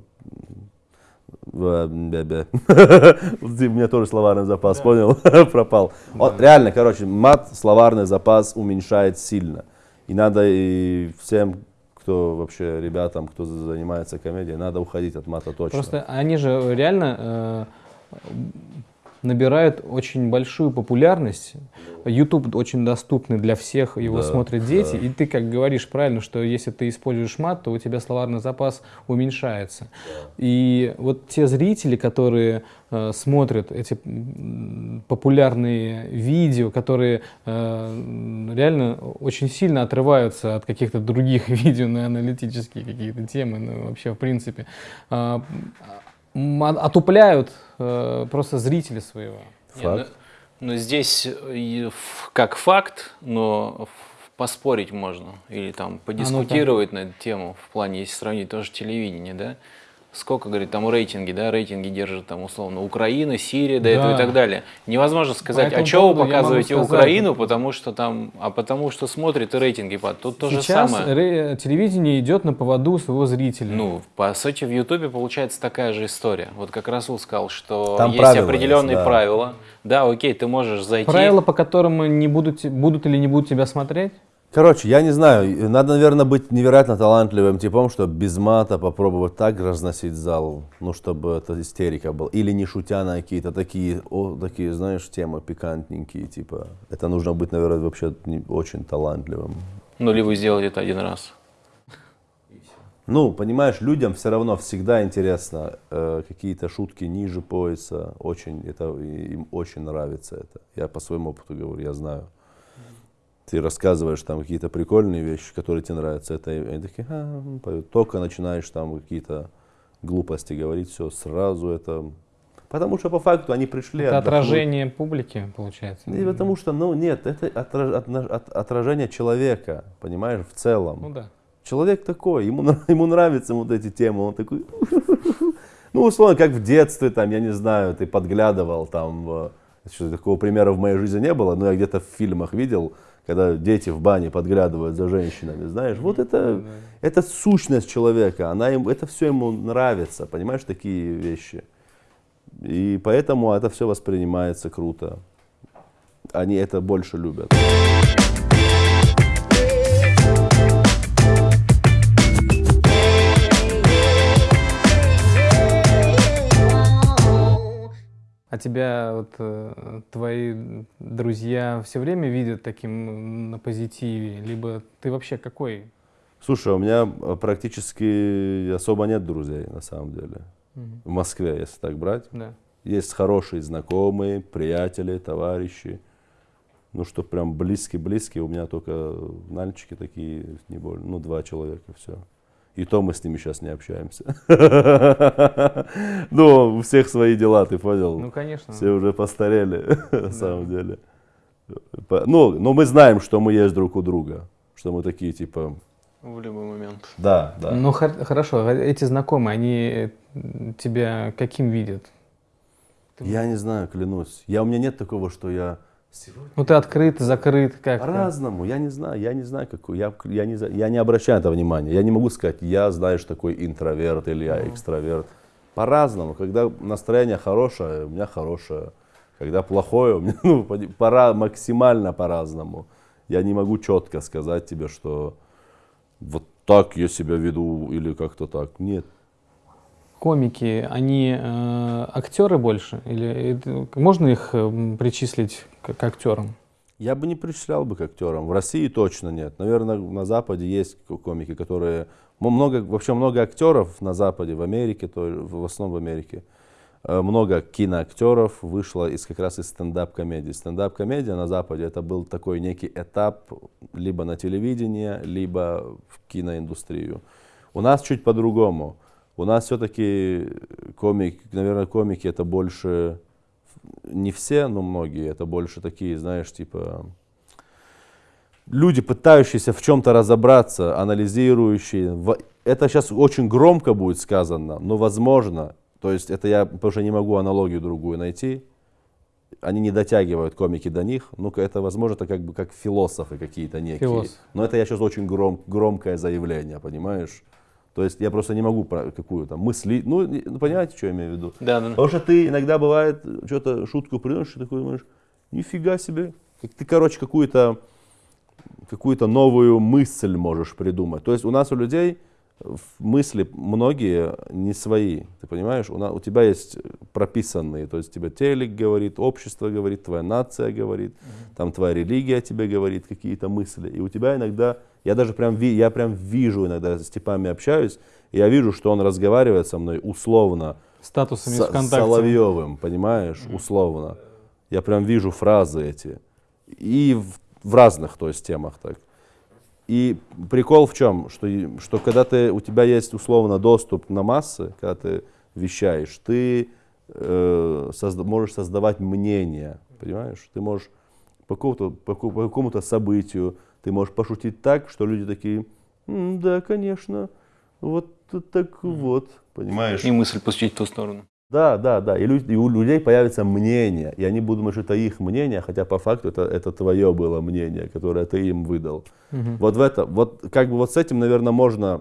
бе-бе. Вот [laughs] У меня тоже словарный запас, понял? [laughs] Пропал. Он- реально, короче, мат, словарный запас уменьшает сильно. И надо и всем, кто вообще, ребятам, кто занимается комедией, надо уходить от мата точно.
Просто они же реально э, набирают очень большую популярность. YouTube очень доступный для всех, его
Да,
смотрят дети.
да.
И ты как говоришь правильно, что если ты используешь мат, то у тебя словарный запас уменьшается. И вот те зрители, которые э, смотрят эти популярные видео, которые э, реально очень сильно отрываются от каких-то других [laughs] видео на аналитические какие-то темы, ну, вообще в принципе, а- отупляют э, просто зрителя своего.
Не,
Факт.
ну, ну, здесь э, как факт, но поспорить можно или там подискутировать на эту тему в плане, если сравнить тоже телевидение, да? Сколько, говорит, там рейтинги, да, рейтинги держат там условно Украина, Сирия, до этого и
Да.
так далее. Невозможно сказать, а что вы показываете
сказать-
Украину, потому что там, а потому что смотрит и рейтинги падают. Тут то же самое.
ре- телевидение идет на поводу своего зрителя.
Ну, по сути, в Ютубе получается такая же история. Вот как Расул сказал, что
Там
есть
правила
определенные
есть, да.
правила. Да, окей, ты можешь зайти.
Правила, по которым не будут, будут или не будут тебя смотреть?
Короче, я не знаю, надо, наверное, быть невероятно талантливым типом, чтобы без мата попробовать так разносить зал, ну, чтобы это истерика была. Или не шутя на какие-то такие, о, такие, знаешь, темы пикантненькие, типа. Это нужно быть, наверное, вообще не- очень талантливым.
Ну, или вы сделали это один раз.
Ну, понимаешь, людям все равно всегда интересно э, какие-то шутки ниже пояса. Очень, это, им очень нравится это. Я по своему опыту говорю, я знаю. Ты рассказываешь там какие-то прикольные вещи, которые тебе нравятся. Это и они такие, «А, ну, поют». только начинаешь там какие-то глупости говорить, все сразу это. Потому что по факту они пришли.
Это
отдохнуть.
отражение публики, получается.
И потому что, ну нет, это отраж- отна- от- отражение человека, понимаешь, в целом.
Ну да.
Человек такой, ему, [laughs] ему нравятся вот эти темы, он такой, [laughs] ну, условно, как в детстве, там, я не знаю, ты подглядывал, там, что, такого примера в моей жизни не было, но я где-то в фильмах видел, когда дети в бане подглядывают за женщинами, знаешь, вот это, это сущность человека, она им, это все ему нравится, понимаешь, такие вещи. И поэтому это все воспринимается круто. Они это больше любят.
А тебя вот э, твои друзья все время видят таким на позитиве? Либо ты вообще какой?
Слушай, у меня э, практически особо нет друзей, на самом деле. В Москве, если так брать.
Да.
Есть хорошие знакомые, приятели, товарищи. Ну, что прям близкие-близкие, у меня только нальчики такие, не более, ну, два человека, все. И то мы с ними сейчас не общаемся. [laughs] Ну, у всех свои дела, ты понял?
Ну, конечно.
Все уже постарели, [laughs] на самом деле. Ну, но мы знаем, что мы есть друг у друга. Что мы такие, типа,
В любой момент.
да, да.
Ну, хор- хорошо, а эти знакомые, они э, тебя каким видят?
Я не знаю, клянусь. Я, у меня нет такого, что я
Ну, ты открыт, закрыт, как
по-разному. Я не знаю, я не знаю, какой. Я, я, не, я не обращаю это внимания. Я не могу сказать, я, знаешь, такой интроверт или я экстраверт. По-разному. Когда настроение хорошее, у меня хорошее. Когда плохое, у меня [laughs] ну, пора, максимально по-разному. Я не могу четко сказать тебе, что вот так я себя веду или как-то так. Нет.
Комики, они э, актеры больше? Или это- можно их э, причислить к, к актерам?
Я бы не причислял бы к актерам. В России точно нет. Наверное, на Западе есть ко- комики, которые... Много, вообще много актеров на Западе, в Америке, то, в основном в Америке. Э, Много киноактеров вышло из, как раз из стендап-комедии. Стендап-комедия на Западе это был такой некий этап либо на телевидение, либо в киноиндустрию. У нас чуть по-другому. У нас все-таки комик, наверное, комики это больше, не все, но многие, это больше такие, знаешь, типа, люди, пытающиеся в чем-то разобраться, анализирующие. Это сейчас очень громко будет сказано, но возможно, то есть это я, потому что не могу аналогию другую найти, они не дотягивают комики до них, ну это возможно, это как бы как философы какие-то некие.
Философ.
Но это я сейчас очень гром, громкое заявление, понимаешь? То есть я просто не могу про какую-то мысли, ну, ну, понимаете, что я имею в виду?
Да, да.
Потому что ты иногда бывает, что-то шутку приносишь, и такой думаешь, нифига себе. Ты, короче, какую-то какую-то новую мысль можешь придумать. То есть у нас у людей мысли многие не свои, ты понимаешь? У, на- у тебя есть прописанные, то есть тебе телек говорит, общество говорит, твоя нация говорит, там твоя религия тебе говорит какие-то мысли. И у тебя иногда, я даже прям, ви- я прям вижу иногда, с типами общаюсь, я вижу, что он разговаривает со мной условно,
Статусами
с-
ВКонтакте.
Соловьевым, понимаешь, условно. Я прям вижу фразы эти. И в, в разных, то есть, темах так. И прикол в чем? Что, что когда ты, у тебя есть условно доступ на массы, когда ты вещаешь, ты э, созда- можешь создавать мнение, понимаешь? Ты можешь по какому-то, по, какому-то событию, ты можешь пошутить так, что люди такие, «М, да, конечно, вот так вот, понимаешь?
И мысль пустить в ту сторону.
Да, да, да. И, лю- и у людей появится мнение, и они будут думать, что это их мнение, хотя по факту это, это твое было мнение, которое ты им выдал.
Мгм.
Вот в это, вот как бы вот с этим, наверное, можно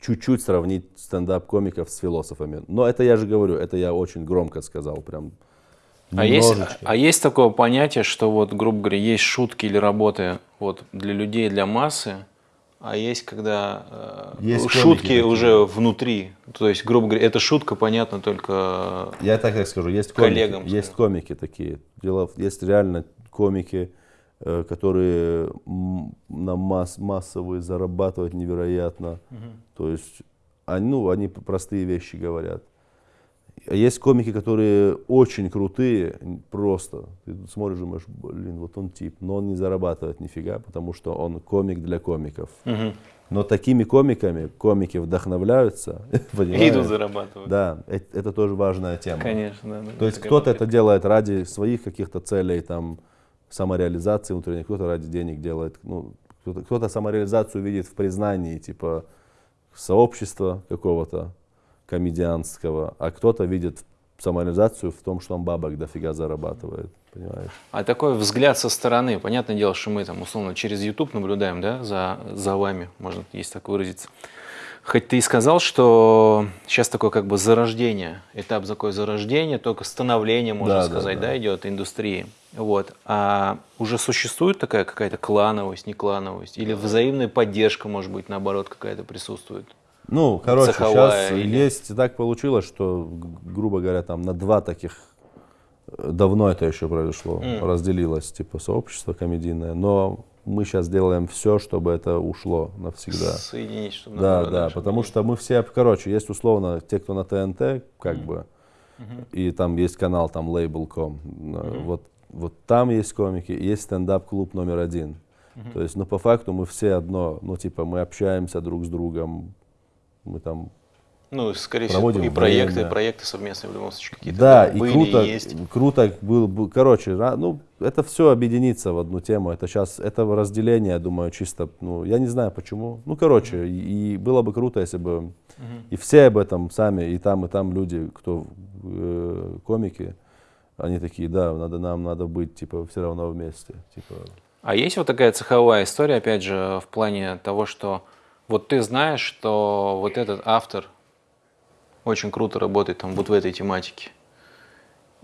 чуть-чуть сравнить стендап-комиков с философами. Но это я же говорю, это я очень громко сказал, прям.
А есть, а есть такое понятие, что вот, грубо говоря, есть шутки или работы вот для людей, для массы, а есть когда э,
Есть
шутки
такие.
уже внутри. То есть, грубо говоря, эта шутка понятна только
Я так как скажу, есть комики,
Коллегам,
есть
скажем.
комики такие. Дело, есть реально комики, э, которые на масс, массовые зарабатывают невероятно. То есть, они, ну, они простые вещи говорят. А Есть комики, которые очень крутые, просто. Ты смотришь, думаешь, блин, вот он тип, но он не зарабатывает нифига, потому что он комик для комиков.
Мгм.
Но такими комиками комики вдохновляются, [laughs]
идут зарабатывать.
Да, э- это тоже важная тема.
Конечно, да.
То есть кто-то это делает ради своих каких-то целей, там, самореализации внутренней, кто-то ради денег делает, ну, кто-то, кто-то самореализацию видит в признании, типа, сообщества какого-то комедианского, а кто-то видит самореализацию в том, что он бабок дофига зарабатывает, понимаешь?
А такой взгляд со стороны, понятное дело, что мы там условно через YouTube наблюдаем, да, за, за вами, можно есть так выразиться. Хоть ты и сказал, что сейчас такое как бы зарождение, этап такое зарождение, только становление, можно
Да, да,
сказать,
да.
да, идет индустрии. Вот. А уже существует такая какая-то клановость, не клановость? Или взаимная поддержка, может быть, наоборот, какая-то присутствует?
Ну, короче,
Цеховая
сейчас
или-
есть, так получилось, что, грубо говоря, там на два таких, э, давно это еще произошло,
М.
разделилось, типа, сообщество комедийное, но мы сейчас делаем все, чтобы это ушло навсегда.
Соединить, чтобы
Да, да,
чтобы
потому что мы все, короче, есть условно те, кто на ТНТ, как бы, и там есть канал, там Label.com, э, вот, вот там есть комики, есть стендап-клуб номер один. То есть, ну, по факту мы все одно, ну, типа, мы общаемся друг с другом, мы там
Ну, скорее всего, и проекты,
время.
проекты совместные в любом случае какие-то
Да, и
были,
круто,
и есть.
круто был, был- короче, ра- ну, это все объединится в одну тему. Это сейчас, это разделение, я думаю, чисто, ну, я не знаю почему. Ну, короче, и, и было бы круто, если бы и все об этом сами, и там, и там люди, кто э, комики, они такие, да, надо, нам надо быть, типа, все равно вместе. Типа,
А есть вот такая цеховая история, опять же, в плане того, что вот ты знаешь, что вот этот автор очень круто работает там вот в этой тематике.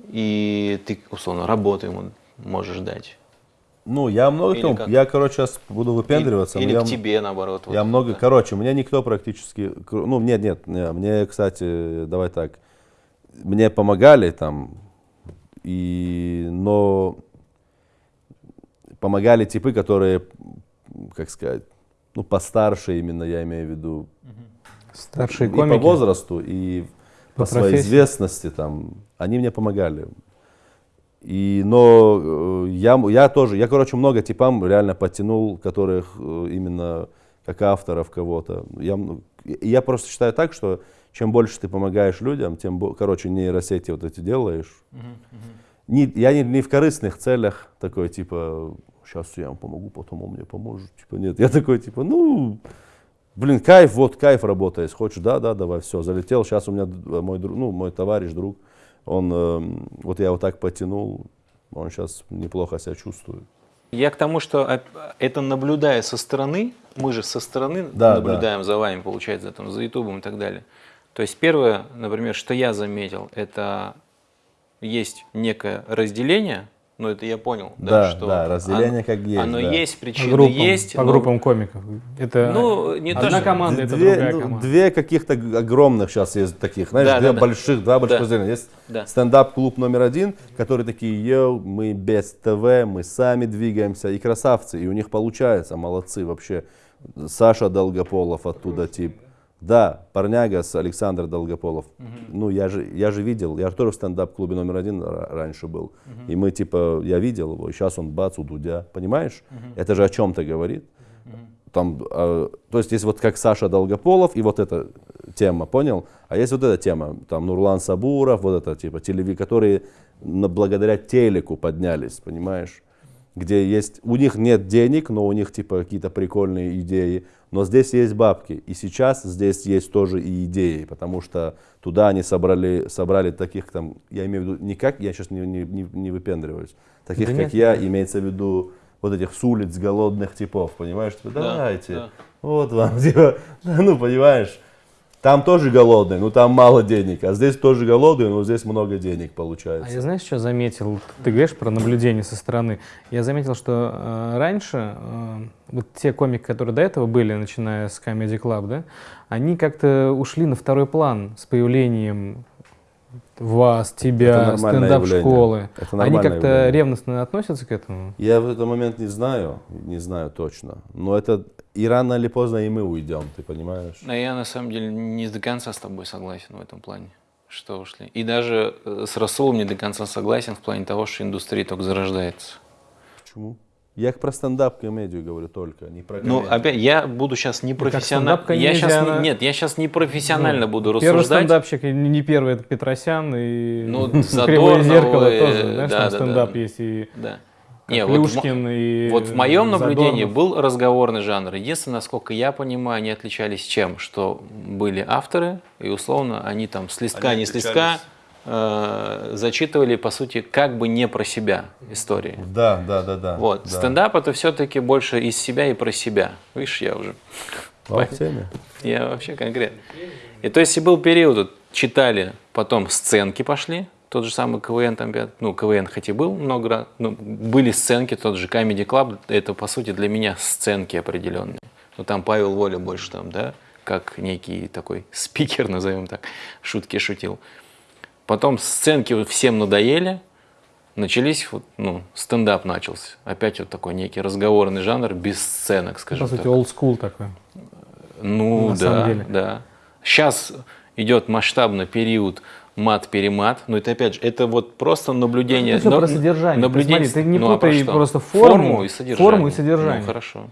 И ты, условно, работу ему можешь дать.
ну, я много
Или
кому-
как?
я, короче, сейчас буду выпендриваться. но
Или
я,
к тебе, наоборот. вот.
Я много,
Да.
короче, мне никто практически, ну, нет, нет, не, мне, кстати, давай так, мне помогали там, и, но помогали типы, которые, как сказать, ну, постарше именно, я имею в виду,
Старшие
и
комики.
по возрасту, и по,
По
своей
профессии.
известности там, они мне помогали. И, но э, я, я тоже, я, короче, много типам реально подтянул, которых э, именно как авторов кого-то. Я, и я просто считаю так, что чем больше ты помогаешь людям, тем, короче, нейросети вот эти делаешь. Не, я не, не в корыстных целях такой, типа, сейчас я вам помогу, потом он мне поможет. Типа, нет, я такой, типа, ну, блин, кайф, вот кайф работает. Хочешь, да, да, давай, все, залетел. Сейчас у меня д- мой, друг, ну, мой товарищ, друг, он, эм, вот я его так потянул, он сейчас неплохо себя чувствует.
Я к тому, что это наблюдая со стороны, мы же со стороны
Да,
наблюдаем за вами, получается, там, за Ютубом и так далее. То есть первое, например, что я заметил, это есть некое разделение, ну это я понял, да,
Да,
что
да, разделение
оно,
как есть,
оно
да.
есть,
По
причины
группам,
есть.
по
но-
группам комиков. Это
Ну, не то,
одна
что-
команда, это
две,
другая
ну,
команда.
две каких-то огромных сейчас есть таких, знаешь,
Да,
две
да, да.
больших, два больших
Да.
разделения. Есть
Да.
стендап-клуб номер один, которые такие, йоу, мы без ТВ, мы сами двигаемся, и красавцы, и у них получается, молодцы вообще. Саша Долгополов оттуда тип. Да, парняга с Александр Долгополов. Ну, я же, я же видел, я же тоже в стендап-клубе номер один ра- раньше был. И мы, типа, я видел его, и сейчас он бац у Дудя. Понимаешь? Это же о чем-то говорит. Там, э, то есть есть вот как Саша Долгополов и вот эта тема, понял? А есть вот эта тема, там Нурлан Сабуров, вот это типа телеви, которые на- благодаря телеку поднялись, понимаешь? Где есть, у них нет денег, но у них типа какие-то прикольные идеи, но здесь есть бабки. И сейчас здесь есть тоже и идеи, потому что туда они собрали, собрали таких там, я имею в виду, не как, я сейчас не, не, не, не выпендриваюсь, таких
Да
как
нет,
я,
нет.
имеется в виду вот этих с улиц голодных типов, понимаешь? Типа,
Да,
давайте,
да.
вот вам, [laughs] типа, ну, понимаешь, там тоже голодные, но там мало денег, а здесь тоже голодные, но здесь много денег
А
получается.
я знаешь, что заметил? Ты говоришь про наблюдение со стороны. Я заметил, что э, раньше э, вот те комики, которые до этого были, начиная с Comedy Club, да, они как-то ушли на второй план с появлением вас, тебя, стендап-школы. Они как-то
явление.
ревностно относятся к этому?
Я в этот момент не знаю, не знаю точно, но это и рано или поздно и мы уйдем, ты понимаешь?
Но я на самом деле не до конца с тобой согласен в этом плане, что ушли. И даже э, с Расулом не до конца согласен в плане того, что индустрия только зарождается.
Почему? Я про стендап-комедию говорю только, не про
Ну,
комедию.
опять, я буду сейчас не профессионально. Я сейчас
она-
нет, я сейчас не профессионально
Ну,
буду
Первый
рассуждать.
стендапщик, и не первый, это Петросян, и
Ну, [laughs]
Кривое зеркало
и-
тоже, знаешь,
да,
там
да,
стендап
да.
есть, и
Да. Не, вот в мо-
Плюшкин, и
Вот в моем наблюдении
Задорнов.
был разговорный жанр. Единственное, насколько я понимаю, они отличались чем? Что были авторы, и условно они там с листка,
Они
не с листка э, зачитывали, по сути, как бы не про себя истории.
Да, да, да, да.
Вот.
да.
Стендап это все-таки больше из себя и про себя. Видишь, я уже. [laughs]
В теме.
Я вообще конкретно. И то есть и был период, вот, читали, потом сценки пошли, тот же самый КВН, там, ну, КВН хоть и был много раз, но были сценки, тот же Comedy Club, это, по сути, для меня сценки определенные. Ну, там Павел Воля больше там, да, как некий такой спикер, [laughs] назовем так, шутки шутил. Потом сценки всем надоели, начались, вот, ну, стендап начался. Опять вот такой некий разговорный жанр, без сценок,
По
скажем
сути,
так.
old school такой.
Ну
на
да,
самом деле.
да. Сейчас идет масштабный период мат-перемат, но это опять же, это вот просто наблюдение.
Это всё
но-
про содержание. Ты
Наблюдение,
смотри, ты не
ну, а
путай
что?
просто форму,
и содержание.
форму и содержание.
Ну, хорошо.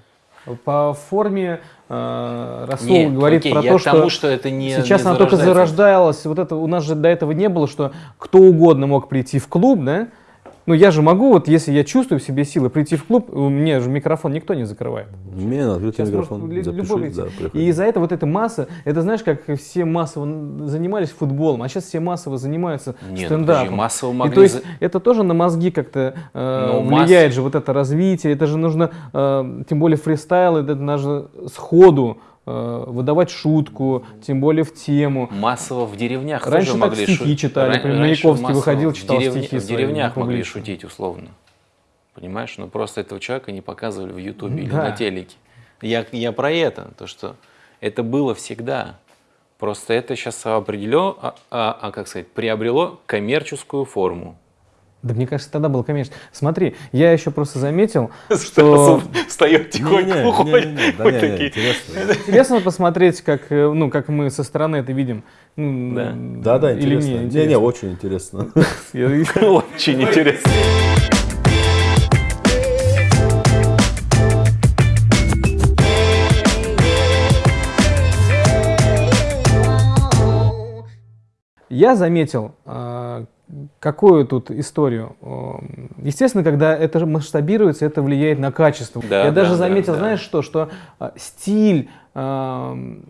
По форме э, Расул
Нет,
говорит
окей,
про то,
к тому,
что,
что это не-
сейчас
не
она только зарождалась. Вот это у нас же до этого не было, что кто угодно мог прийти в клуб, да? Ну я же могу, вот если я чувствую в себе силы, прийти в клуб, у меня же микрофон никто не закрывает.
Мне на открытый
Сейчас
микрофон
может любой прийти.
да,
и из-за этого вот эта масса, это знаешь, как все массово занимались футболом, а сейчас все массово занимаются
Нет,
стендапом.
подожди, массово
И
могли
то есть это тоже на мозги как-то э,
Но
влияет
масс-
же вот это развитие, это же нужно, э, тем более фристайл, это нужно сходу выдавать шутку, тем более в тему.
Массово в деревнях
Раньше
тоже
так
могли
стихи
шу-
читали,
Ран-
Маяковский выходил,
в
читал
деревне-
стихи
В
свои
деревнях могли
публично.
шутить условно. Понимаешь, но просто этого человека не показывали в Ютубе или
Да.
на телеке. Я, я про это, то что это было всегда. Просто это сейчас определено, а, а- а, как сказать, приобрело коммерческую форму.
Да мне кажется, тогда было, конечно. Смотри, я еще просто заметил, [laughs] что
встает
не, не, интересно.
интересно посмотреть, как, э, ну, как мы со стороны это видим. Ну,
Да.
Да, интересно.
не,
Не, очень интересно. [laughs]
Очень интересно.
Я заметил, э, какую тут историю. Естественно, когда это масштабируется, это влияет на качество.
Да,
я даже
да,
заметил,
да, да.
знаешь что, что э, стиль э,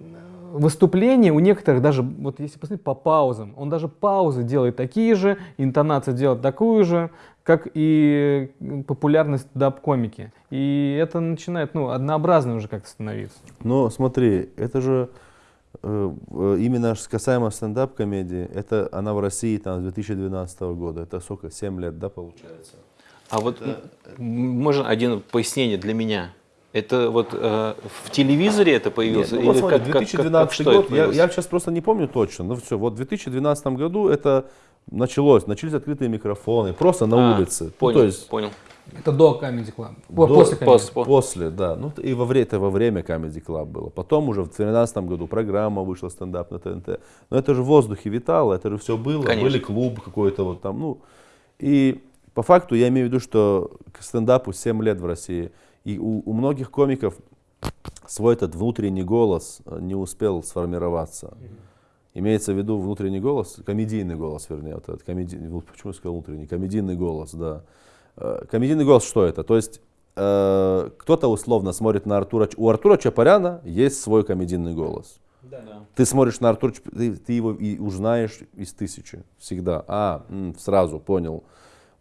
выступления у некоторых даже, вот если посмотреть по паузам, он даже паузы делает такие же, интонация делает такую же, как и популярность даб-комики. И это начинает, ну, однообразно уже как-то становиться.
Но смотри, это же именно ж касаемо стендап-комедии, это она в России там с 2012 года. Это сколько, 7 лет, да, получается?
А вот м, можно один пояснение для меня? Это вот э, в телевизоре это появилось?
Нет, ну, вот смотри,
как- как- как-
2012
как- это
год, я, я сейчас просто не помню точно, но все, вот в 2012 году это началось, начались открытые микрофоны, просто на
А,
улице. Ну,
Понял,
то есть
понял.
Это до Comedy Club. О,
До-
после Comedy
пос-
Club.
После, да. Ну, и во время, это во время Comedy Club было. Потом уже в 2013 году программа вышла стендап на ТНТ. Но это же в воздухе витало, это же все было.
Конечно.
Были клуб какой-то вот там, ну. И по факту я имею в виду, что к стендапу 7 лет в России. И у, у многих комиков свой этот внутренний голос э, не успел сформироваться. Имеется в виду внутренний голос, комедийный голос, вернее, вот этот, комеди... почему я сказал внутренний, комедийный голос, да. Э, Комедийный голос что это? То есть э, кто-то условно смотрит на Артура, у Артура Чапаряна есть свой комедийный голос. Ты смотришь на Артура, ты, ты его и узнаешь из тысячи всегда. А, сразу понял.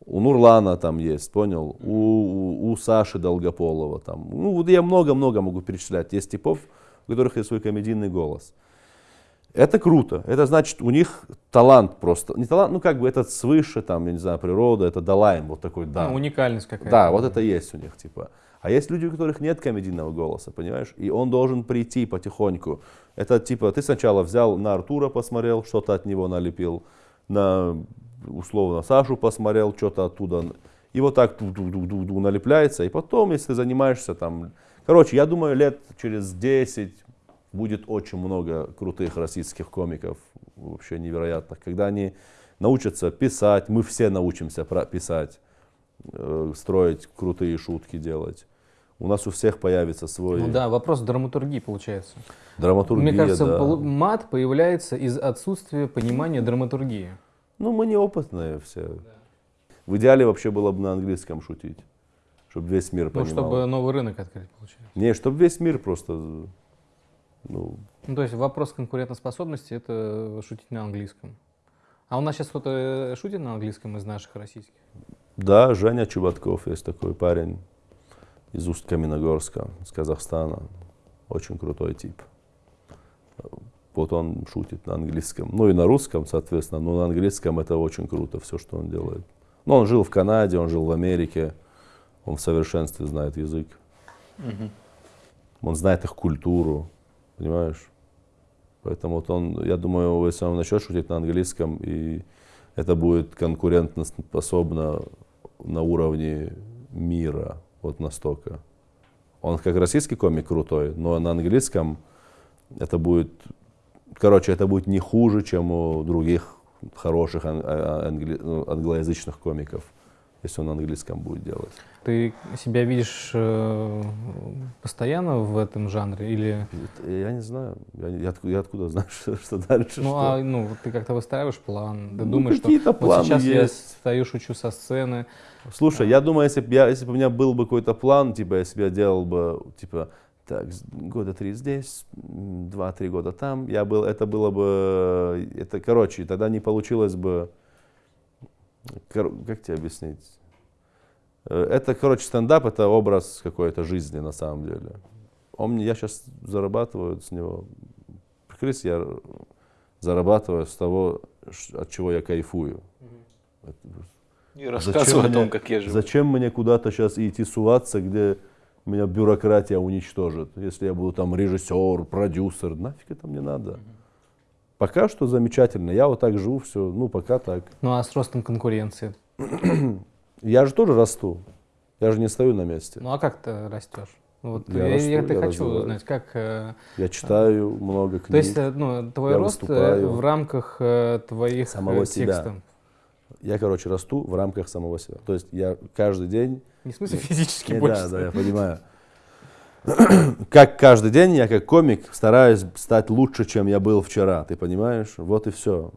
У Нурлана там есть, понял? У, у, у Саши Долгополова там. Ну, вот я много-много могу перечислять. Есть типов, у которых есть свой комедийный голос. Это круто. Это значит, у них талант просто. Не талант, ну как бы это свыше, там, я не знаю, природа, это дала им вот такой дар.
Ну, уникальность какая-то.
Да, вот это есть у них, типа. А есть люди, у которых нет комедийного голоса, понимаешь? И он должен прийти потихоньку. Это типа, ты сначала взял на Артура посмотрел, что-то от него налепил, на, условно, Сашу посмотрел, что-то оттуда. И вот так ду-ду-ду-ду налепляется. И потом, если ты занимаешься там... Короче, я думаю, лет через 10 будет очень много крутых российских комиков, вообще невероятных, когда они научатся писать, мы все научимся писать, э, строить крутые шутки делать. У нас у всех появится свой
Ну да, вопрос драматургии получается.
драматургия.
Мне кажется,
да.
мат появляется из отсутствия понимания драматургии.
Ну, мы неопытные все. В идеале вообще было бы на английском шутить, чтобы весь мир
Ну,
понимал.
чтобы новый рынок открыть, получается.
Не, чтобы весь мир просто, ну,
Ну, то есть вопрос конкурентоспособности – это шутить на английском. А у нас сейчас кто-то э, шутит на английском из наших российских?
Да, Женя Чубатков есть такой парень из Усть-Каменогорска, из Казахстана. Очень крутой тип. Вот он шутит на английском. Ну и на русском, соответственно, но на английском это очень круто, все, что он делает. Ну, он жил в Канаде, он жил в Америке. Он в совершенстве знает язык. Он знает их культуру, понимаешь? Поэтому вот он, я думаю, если он начнет шутить на английском, и это будет конкурентно способно на уровне мира, вот настолько. Он как российский комик крутой, но на английском это будет, короче, это будет не хуже, чем у других хороших а- англи- ну, англоязычных комиков, если он на английском будет делать.
Ты себя видишь э, постоянно в этом жанре? Или,
Я не знаю, я, я откуда, я откуда знаю, [laughs] что, что дальше.
ну,
что.
а, ну, вот ты как-то выстраиваешь план, ты
Ну,
думаешь, что вот сейчас я
есть.
стою, шучу со сцены,
Слушай, я думаю, если бы я, если бы у меня был бы какой-то план, типа, я делал бы, типа, так, года три здесь, два-три года там, я был, это было бы, это, короче, тогда не получилось бы, как тебе объяснить? Э, Это, короче, стендап, это образ какой-то жизни на самом деле. Он, мне- я сейчас зарабатываю с него, прикрыть, я зарабатываю с того, от чего я кайфую. Это-
И рассказывай о
мне-
том, как я живу.
Зачем мне куда-то сейчас идти суваться, где меня бюрократия уничтожит? Если я буду там режиссер, продюсер, нафиг это мне надо? Пока что замечательно. Я вот так живу, все, ну пока так.
ну а с ростом конкуренции? [clears throat]
Я же тоже расту. Я же не стою на месте.
Ну а как ты растешь? Вот
Я
я,
расту,
я,
я
хочу узнать, как... э,
Я читаю много книг.
То есть, э, ну, твой рост э,
выступаю.
в рамках твоих
Самого себя.
текстов.
Я, короче, расту в рамках самого себя. То есть я каждый день
Не в смысле физически
Не,
больше.
да, да, я понимаю. [clears throat] Как каждый день я как комик стараюсь стать лучше, чем я был вчера, ты понимаешь? Вот и все.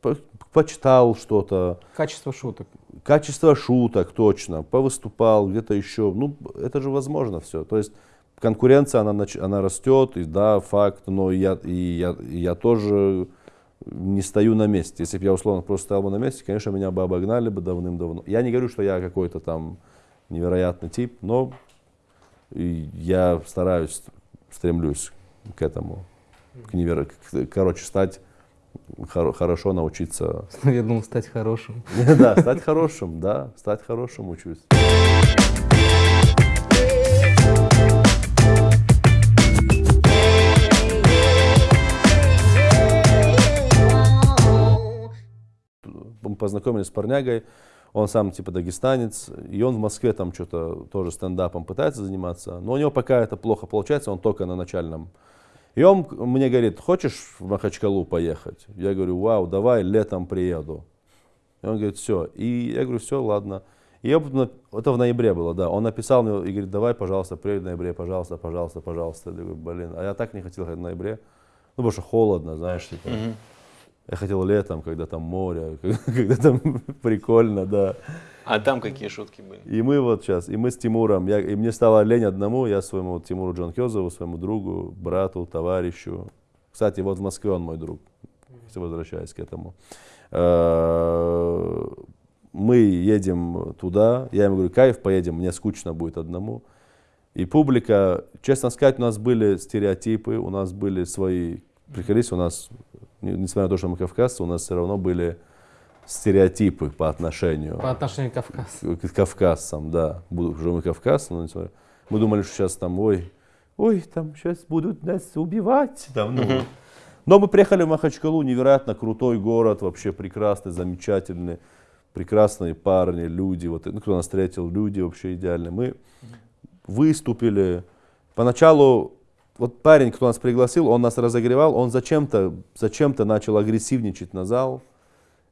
по- почитал что-то,
Качество шуток.
качество шуток точно, повыступал где-то еще. Ну, это же возможно все. То есть конкуренция, она, она растет, и да, факт, но и я, и я, и я тоже не стою на месте. Если бы я условно просто стоял бы на месте, конечно, меня бы обогнали бы давным-давно. Я не говорю, что я какой-то там невероятный тип, но и я стараюсь, стремлюсь к этому, к неверо... к- короче, стать хоро- хорошо научиться [laughs]
Я думал стать хорошим. [laughs]
да, стать хорошим, да, стать хорошим учусь. Познакомились с парнягой, он сам типа дагестанец, и он в Москве там что-то тоже стендапом пытается заниматься, но у него пока это плохо получается, он только на начальном. И он мне говорит, хочешь в Махачкалу поехать? Я говорю, вау, давай, летом приеду. И он говорит, все. И я говорю, все, ладно. И на- это в ноябре было, да. Он написал мне и говорит, давай, пожалуйста, приедь в ноябре, пожалуйста, пожалуйста, пожалуйста. Я говорю, блин, а я так не хотел ехать в ноябре. Ну, потому что холодно, знаешь, типа. Я хотел летом, когда там море, [laughs] когда там прикольно, да.
А там какие шутки были?
И мы вот сейчас, и мы с Тимуром, я, и мне стало лень одному, я своему Тимуру Джанкезову, своему другу, брату, товарищу. Кстати, вот в Москве он мой друг, если возвращаясь к этому. Э, Мы едем туда, я ему говорю, кайф, поедем, мне скучно будет одному. И публика, честно сказать, у нас были стереотипы, у нас были свои, приколись, у нас, несмотря на то, что мы кавказцы, у нас все равно были стереотипы по отношению
По отношению к Кавказу.
к кавказцам, да. Уже мы кавказцы, но несмотря- мы думали, что сейчас там, ой, ой, там сейчас будут нас убивать. Там, ну. Но мы приехали в Махачкалу, невероятно крутой город, вообще прекрасный, замечательный, прекрасные парни, люди, вот, ну, кто нас встретил, люди вообще идеальные. Мы выступили. Поначалу вот парень, кто нас пригласил, он нас разогревал, он зачем-то зачем начал агрессивничать на зал.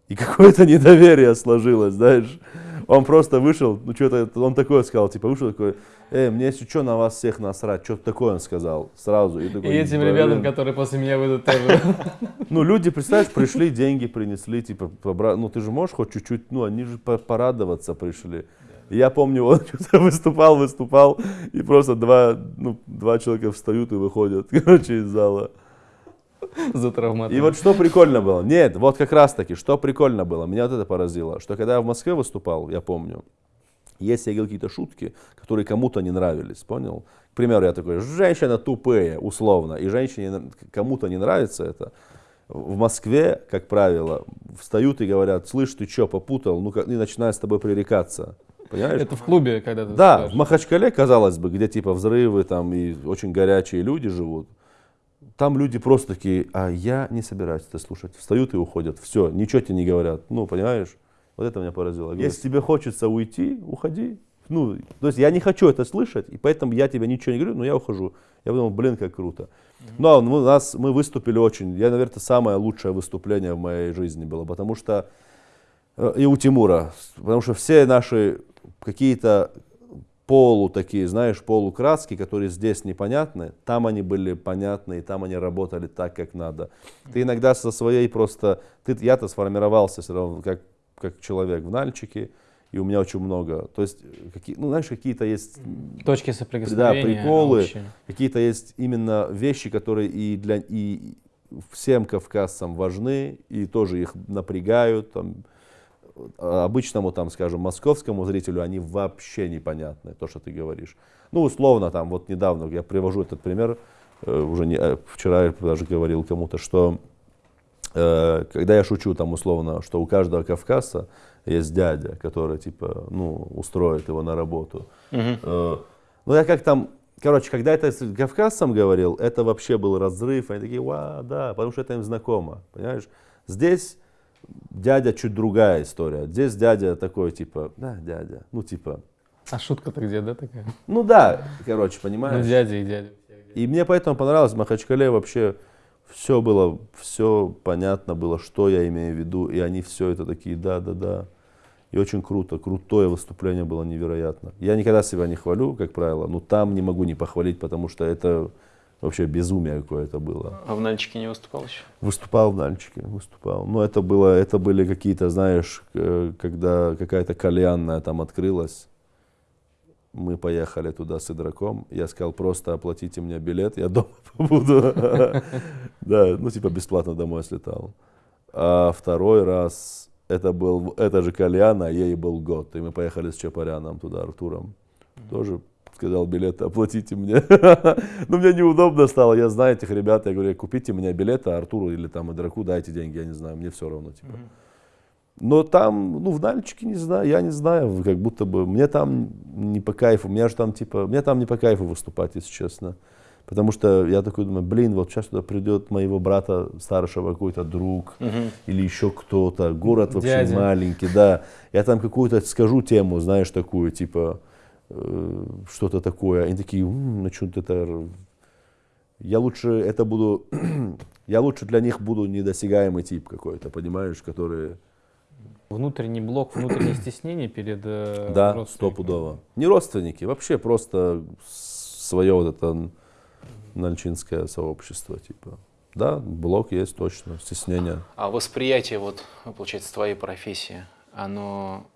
И [laughs] какое-то недоверие сложилось, знаешь. Он просто вышел, ну что-то, он такое сказал, типа вышел такой, эй, мне если что на вас всех насрать, что-то такое он сказал сразу. И,
И
такой,
этим
«Блин».
ребятам, которые после меня выйдут, тоже. [laughs]
Ну, люди, представляешь, пришли, деньги принесли, типа, ну, ты же можешь хоть чуть-чуть, ну, они же по- порадоваться пришли. Я помню, он [laughs] выступал, выступал, и просто два, ну, два человека встают и выходят, [laughs] короче, из зала.
за травматом.
И вот что прикольно было, нет, вот как раз таки, что прикольно было, меня вот это поразило, что когда я в Москве выступал, я помню, если я говорил какие-то шутки, которые кому-то не нравились, понял? К примеру, я такой, женщина тупые, условно, и женщине кому-то не нравится это, в Москве, как правило, встают и говорят, слышь, ты что, попутал, ну и начинают с тобой пререкаться. Понимаешь?
Это в клубе, когда ты
Да, в Махачкале, казалось бы, где типа взрывы там и очень горячие люди живут, там люди просто такие, а я не собираюсь это слушать. Встают и уходят. Все, ничего тебе не говорят. Ну, понимаешь? Вот это меня поразило. Если тебе хочется уйти, уходи. Ну, то есть я не хочу это слышать, и поэтому я тебе ничего не говорю, но я ухожу. Я подумал, блин, как круто. Но мы, у нас, мы выступили очень, я, наверное, самое лучшее выступление в моей жизни было, потому что Э, и у Тимура, потому что все наши какие-то полу такие, знаешь, полукраски, которые здесь непонятны, там они были понятны, и там они работали так, как надо. Ты иногда со своей просто, ты, я-то сформировался все равно как, как человек в Нальчике, и у меня очень много, то есть, какие, ну, знаешь, какие-то есть
Точки соприкосновения.
да, приколы, какие-то есть именно вещи, которые и для и всем кавказцам важны, и тоже их напрягают. Там, обычному, там, скажем, московскому зрителю они вообще непонятны, то, что ты говоришь. Ну, условно, там, вот недавно, я привожу этот пример, э, уже не, э, вчера я даже говорил кому-то, что э, когда я шучу, там, условно, что у каждого кавказца есть дядя, который, типа, ну, устроит его на работу. Э, Ну, я как там, короче, когда это с кавказцам говорил, это вообще был разрыв. Они такие, ва, да, потому что это им знакомо, понимаешь? Здесь дядя чуть другая история. Здесь дядя такой, типа, да, дядя, ну, типа,
А шутка-то где, да, такая?
ну да, короче,
Ну,
понимаешь?
дядя и дядя.
И мне поэтому понравилось, в Махачкале вообще все было, все понятно было, что я имею в виду, и они все это такие, да, да, да. И очень круто, крутое выступление было невероятно. Я никогда себя не хвалю, как правило, но там не могу не похвалить, потому что это, Вообще безумие какое-то было.
А в Нальчике не выступал еще?
Выступал в Нальчике, выступал. Но это было, это были какие-то, знаешь, э, когда какая-то кальянная там открылась, мы поехали туда с игроком. Я сказал, просто оплатите мне билет, я дома [laughs] побуду. [laughs] Да, ну типа бесплатно домой слетал. А второй раз, это был, это же кальян, а ей был год. И мы поехали с Чапаряном туда, Артуром. Тоже сказал, билеты оплатите мне. [laughs] Ну, мне неудобно стало, я знаю этих ребят, я говорю, купите мне билеты, Артуру или там игроку дайте деньги, я не знаю, мне все равно, типа. Но там, ну, в Нальчике, не знаю, я не знаю, как будто бы, мне там не по кайфу, мне же там, типа, мне там не по кайфу выступать, если честно. Потому что я такой думаю, блин, вот сейчас туда придет моего брата старшего какой-то друг
Мгм.
или еще кто-то, город вообще
Дядя.
маленький, да. Я там какую-то скажу тему, знаешь, такую, типа, что-то такое. Они такие, «М, начнут это... Я лучше это буду... [clears throat] я лучше для них буду недосягаемый тип какой-то, понимаешь, который...
Внутренний блок, внутреннее [clears throat] стеснение перед э,
Да, стопудово. Не родственники, вообще просто свое вот это нальчинское сообщество, типа. Да, блок есть точно, стеснение.
А восприятие, вот, получается, твоей профессии, оно,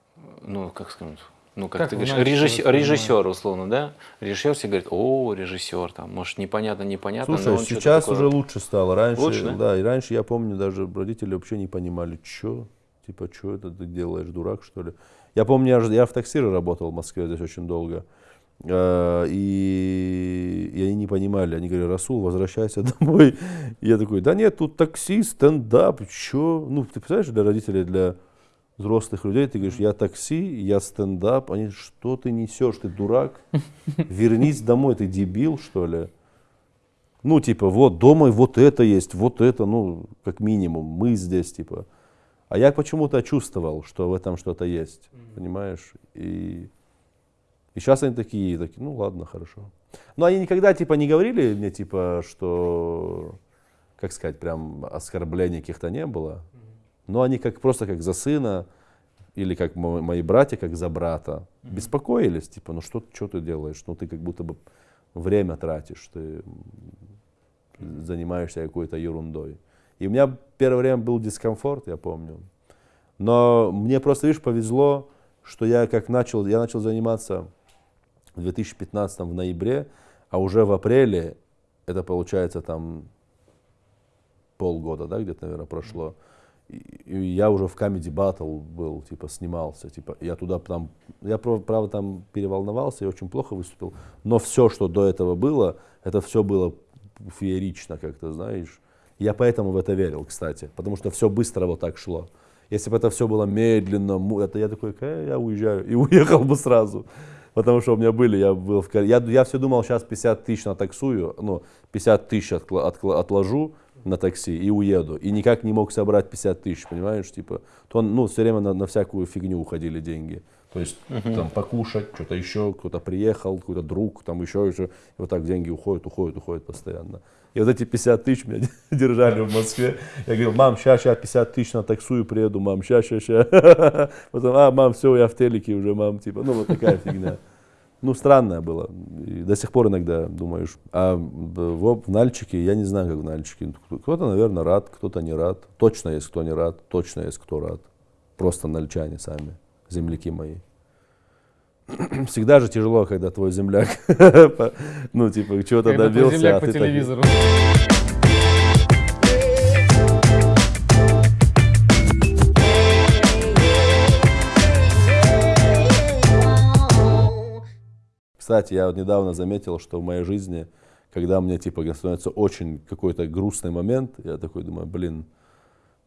ну, как сказать, ну, как,
Как
ты говоришь,
Нальчике
режиссер, условно, да? Режиссер все говорит, о, режиссер, там, может, непонятно, непонятно,
Слушай,
но
сейчас
такое-
уже лучше стало. Раньше,
Лучше, да?
да? и раньше я помню, даже родители вообще не понимали, что, типа, что это ты делаешь, дурак, что ли. Я помню, я, же- я в таксире работал в Москве здесь очень долго. Э, И, и они не понимали, они говорили, Расул, возвращайся [laughs] домой. И я такой, да нет, тут такси, стендап, что? Ну, ты представляешь, для родителей, для взрослых людей, ты говоришь, я такси, я стендап. Они, что ты несешь, ты дурак? Вернись домой, ты дебил, что ли? Ну, типа, вот дома вот это есть, вот это, ну, как минимум, мы здесь, типа. А я почему-то чувствовал, что в этом что-то есть, понимаешь? И, и сейчас они такие, такие, ну ладно, хорошо. Но они никогда, типа, не говорили мне, типа, что, как сказать, прям оскорблений каких-то не было. Но они как просто как за сына, или как мо- мои братья, как за брата, беспокоились, типа, ну что, что ты делаешь? Ну ты как будто бы время тратишь, ты занимаешься какой-то ерундой. И у меня первое время был дискомфорт, я помню. Но мне просто, видишь, повезло, что я как начал, я начал заниматься в 2015 в ноябре, а уже в апреле, это получается там полгода, да, где-то, наверное, прошло. И я уже в Comedy Battle был, типа, снимался, типа, я туда там, я, правда, там переволновался и очень плохо выступил, но все, что до этого было, это все было феерично, как-то, знаешь. Я поэтому в это верил, кстати, потому что все быстро вот так шло. Если бы это все было медленно, это я такой, «Э, я уезжаю, [laughs] и уехал бы сразу. Потому что у меня были, я был в я, я все думал, сейчас 50 тысяч натаксую, ну, 50 тысяч откла- откла- отложу на такси и уеду. И никак не мог собрать 50 тысяч, понимаешь, типа. То, ну, все время на, на всякую фигню уходили деньги. То есть там покушать, что-то еще, кто-то приехал, какой-то друг, там еще, еще. И вот так деньги уходят, уходят, уходят постоянно. И вот эти 50 тысяч меня [laughs] держали в Москве. Я говорил, мам, сейчас, сейчас 50 тысяч на таксую приеду, мам, сейчас, сейчас, сейчас. Потом, а, мам, все, я в телеке уже, мам, типа, ну вот такая фигня. Ну, странное было. И до сих пор иногда думаешь. А в, в- Нальчике, я не знаю, как в Нальчике. Кто-то, наверное, рад, кто-то не рад. Точно есть кто не рад, точно есть кто рад. Просто нальчане сами, земляки мои. [clears throat] Всегда же тяжело, когда твой земляк, [laughs] ну, типа, чего-то
Когда твой
добился,
земляк
а
по
так- Кстати, я вот недавно заметил, что в моей жизни, когда мне типа становится очень какой-то грустный момент, я такой думаю, блин,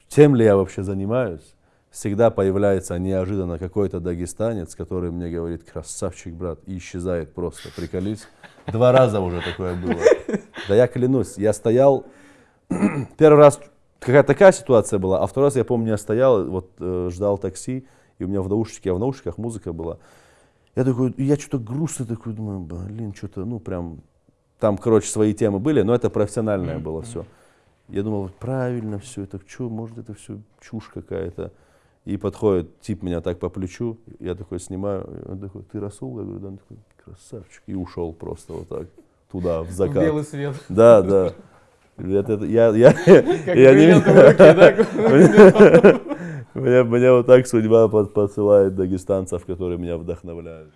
чем ли я вообще занимаюсь? Всегда появляется неожиданно какой-то дагестанец, который мне говорит, красавчик, брат, и исчезает просто, приколись. Два раза уже такое было. Да я клянусь, я стоял, [clears throat] первый раз какая-то такая ситуация была, а второй раз, я помню, я стоял, вот э, ждал такси, и у меня в наушнике, а в наушниках музыка была. Я такой, я что-то грустный такой, думаю, блин, что-то, ну прям, там, короче, свои темы были, но это профессиональное было все. Я думал, правильно все это, что, может, это все чушь какая-то. И подходит тип меня так по плечу, я такой снимаю, он такой, ты Расул? Я говорю, да, он такой, красавчик, и ушел просто вот так. туда, в
В
закат.
белый свет.
Да, да. Это- это- я, я,
Как
я не-
в руке, [laughs] да? [laughs]
Меня, меня вот так судьба под- посылает дагестанцев, которые меня вдохновляют.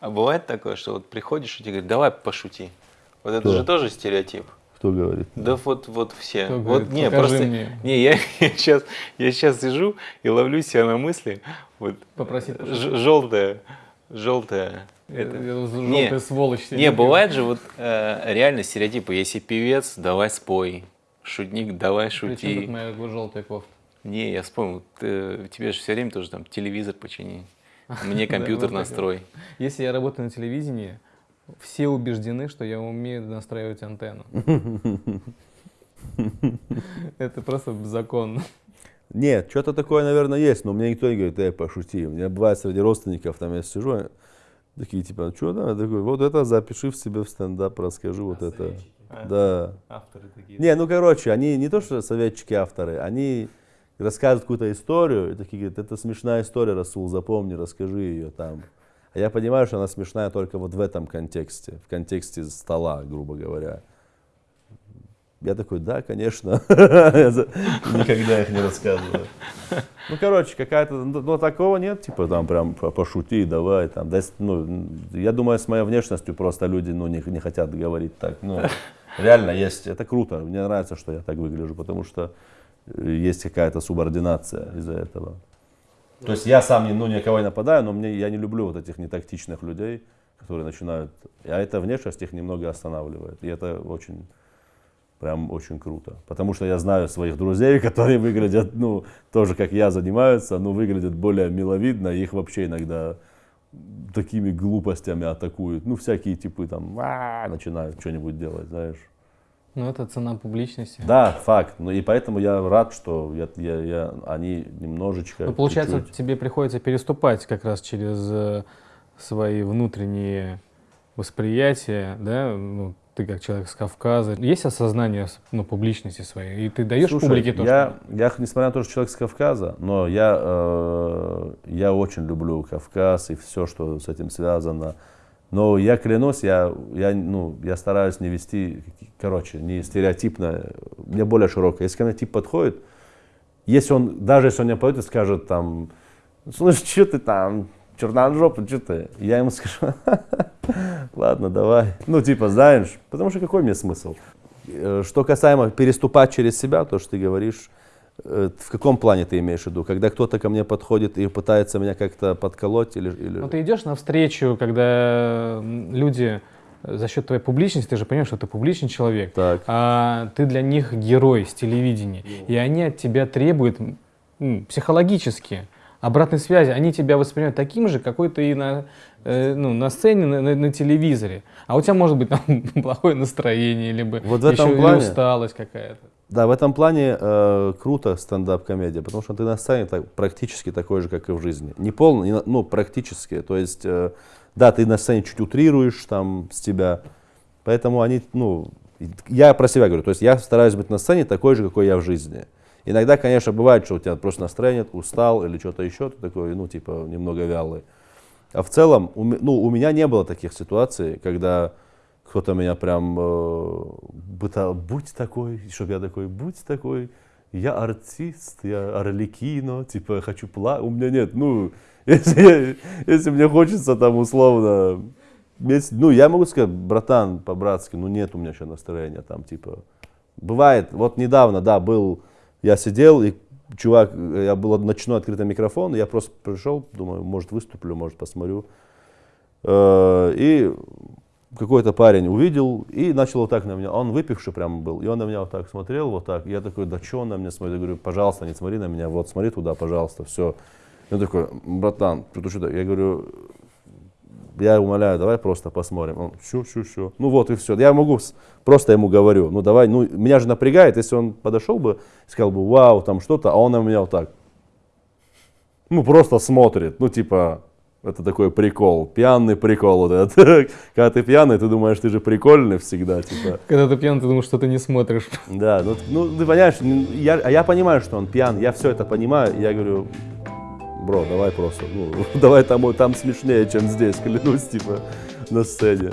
А бывает такое, что вот приходишь и тебе говорят, давай пошути. Вот это
Кто?
же тоже стереотип.
Кто говорит?
Да вот, вот все.
Кто
вот
говорит,
не,
покажи
просто.
мне.
Не, я, сейчас, [laughs] я сейчас сижу и ловлю себя на мысли. Вот
Попроси
ж- желтая, желтая. Это. Не,
Желтая сволочь.
Не, бывает же вот э, реально стереотипы. Если певец, давай спой. Шутник, давай шути.
тут моя желтая кофта?
Не, я вспомнил, ты- тебе же все время тоже там телевизор почини. [laughs] Мне компьютер настрой.
Если я работаю на телевидении, все убеждены, что я умею настраивать антенну. [laughs] Это просто закон.
Нет, что-то такое, наверное, есть, но мне никто не говорит, эй, пошути. У меня бывает среди родственников, там я сижу, такие, типа, что там? Я такой, вот это запиши в себе в стендап, расскажи вот это. Да.
Авторы такие.
Не, ну короче, они не то, что советчики, авторы, они рассказывают какую-то историю, и такие говорят, это смешная история, Расул, запомни, расскажи ее там. А я понимаю, что она смешная только вот в этом контексте, в контексте стола, грубо говоря. Я такой, да, конечно. [laughs] Никогда их не рассказываю. Ну, короче, какая-то, ну, ну, такого нет, типа, там, прям, по- пошути, давай, там, да, ну, я думаю, с моей внешностью просто люди, ну, не, не хотят говорить так, ну, реально есть, это круто, мне нравится, что я так выгляжу, потому что есть какая-то субординация из-за этого. То есть я сам, не- ну, никого не нападаю, но мне, я не люблю вот этих нетактичных людей, которые начинают, а эта внешность их немного останавливает, и это очень прям очень круто. Потому что я знаю своих друзей, [laughs] которые выглядят, ну, тоже как я занимаются, но выглядят более миловидно, их вообще иногда такими глупостями атакуют. Ну, всякие типы там «А-а-а», начинают что-нибудь делать, знаешь.
Ну, это цена публичности.
Да, факт. Ну и поэтому я рад, что я, я, я- они немножечко.
Ну, получается,
чуть-чуть-
тебе приходится переступать как раз через э, свои внутренние восприятия, да, ну, ты как человек с Кавказа. Есть осознание ну, публичности своей, и ты даешь
Слушай,
публике то,
я, я, несмотря на то, что человек с Кавказа, но я, э, я очень люблю Кавказ и все, что с этим связано. Но я клянусь, я, я, ну, я стараюсь не вести, короче, не стереотипно, мне более широкое. Если ко тип подходит, если он, даже если он мне подойдет и скажет там, слушай, что ты там, черножопый, что ты? Я ему скажу, [laughs] ладно, давай. Ну, типа, знаешь, потому что какой мне смысл? Э, Что касаемо переступать через себя, то, что ты говоришь, в каком плане ты имеешь в виду? Когда кто-то ко мне подходит и пытается меня как-то подколоть или... или...
Ну, ты идешь навстречу, когда люди э, за счет твоей публичности, ты же понимаешь, что ты публичный человек,
Так.
а ты для них герой с телевидения, и они от тебя требуют психологически обратной связи. Они тебя воспринимают таким же, какой ты и на, э, ну, на сцене, на, на- на телевизоре. А у тебя может быть там [laughs] плохое настроение, либо
Вот в этом
еще
плане-
усталость какая-то.
Да, в этом плане э, круто стендап-комедия, потому что ты на сцене так, практически такой же, как и в жизни. Не полный, не ну, практически. То есть, э, да, ты на сцене чуть утрируешь там с тебя, поэтому они, ну, я про себя говорю, то есть я стараюсь быть на сцене такой же, какой я в жизни. Иногда, конечно, бывает, что у тебя просто настроение, устал или что-то еще, ты такой, ну, типа, немного вялый. А в целом, у, ну, у меня не было таких ситуаций, когда кто-то меня прям э, будь такой, чтобы я такой, будь такой, я артист, я орликино, типа, хочу плакать. У меня нет, ну, [laughs] если, если мне хочется там условно, если- ну, я могу сказать, братан, по-братски, ну, нет у меня еще настроения там, типа, бывает, вот недавно, да, был, я сидел, и чувак, я был ночной открытый микрофон, я просто пришел, думаю, может выступлю, может посмотрю. Э, И какой-то парень увидел и начал вот так на меня. Он выпивший прям был. И он на меня вот так смотрел, вот так. Я такой, да что он на меня смотрит? Я говорю, пожалуйста, не смотри на меня, вот смотри туда, пожалуйста, все. И такой, братан, ты что? Я говорю, я умоляю, давай просто посмотрим. Он, все, все, все. Ну вот и все. Я могу, просто ему говорю, ну давай, ну меня же напрягает, если он подошел бы, сказал бы, вау, там что-то, а он на меня вот так. Ну просто смотрит, ну типа, это такой прикол, пьяный прикол вот этот. [laughs] Когда ты пьяный, ты думаешь, ты же прикольный всегда, типа.
Когда ты пьян, ты думаешь, что ты не смотришь.
Да, ну, ну, ты понимаешь, я, а я понимаю, что он пьян, я все это понимаю, я говорю, бро, давай просто, ну, [laughs] давай там, там смешнее, чем здесь, клянусь, типа, на сцене.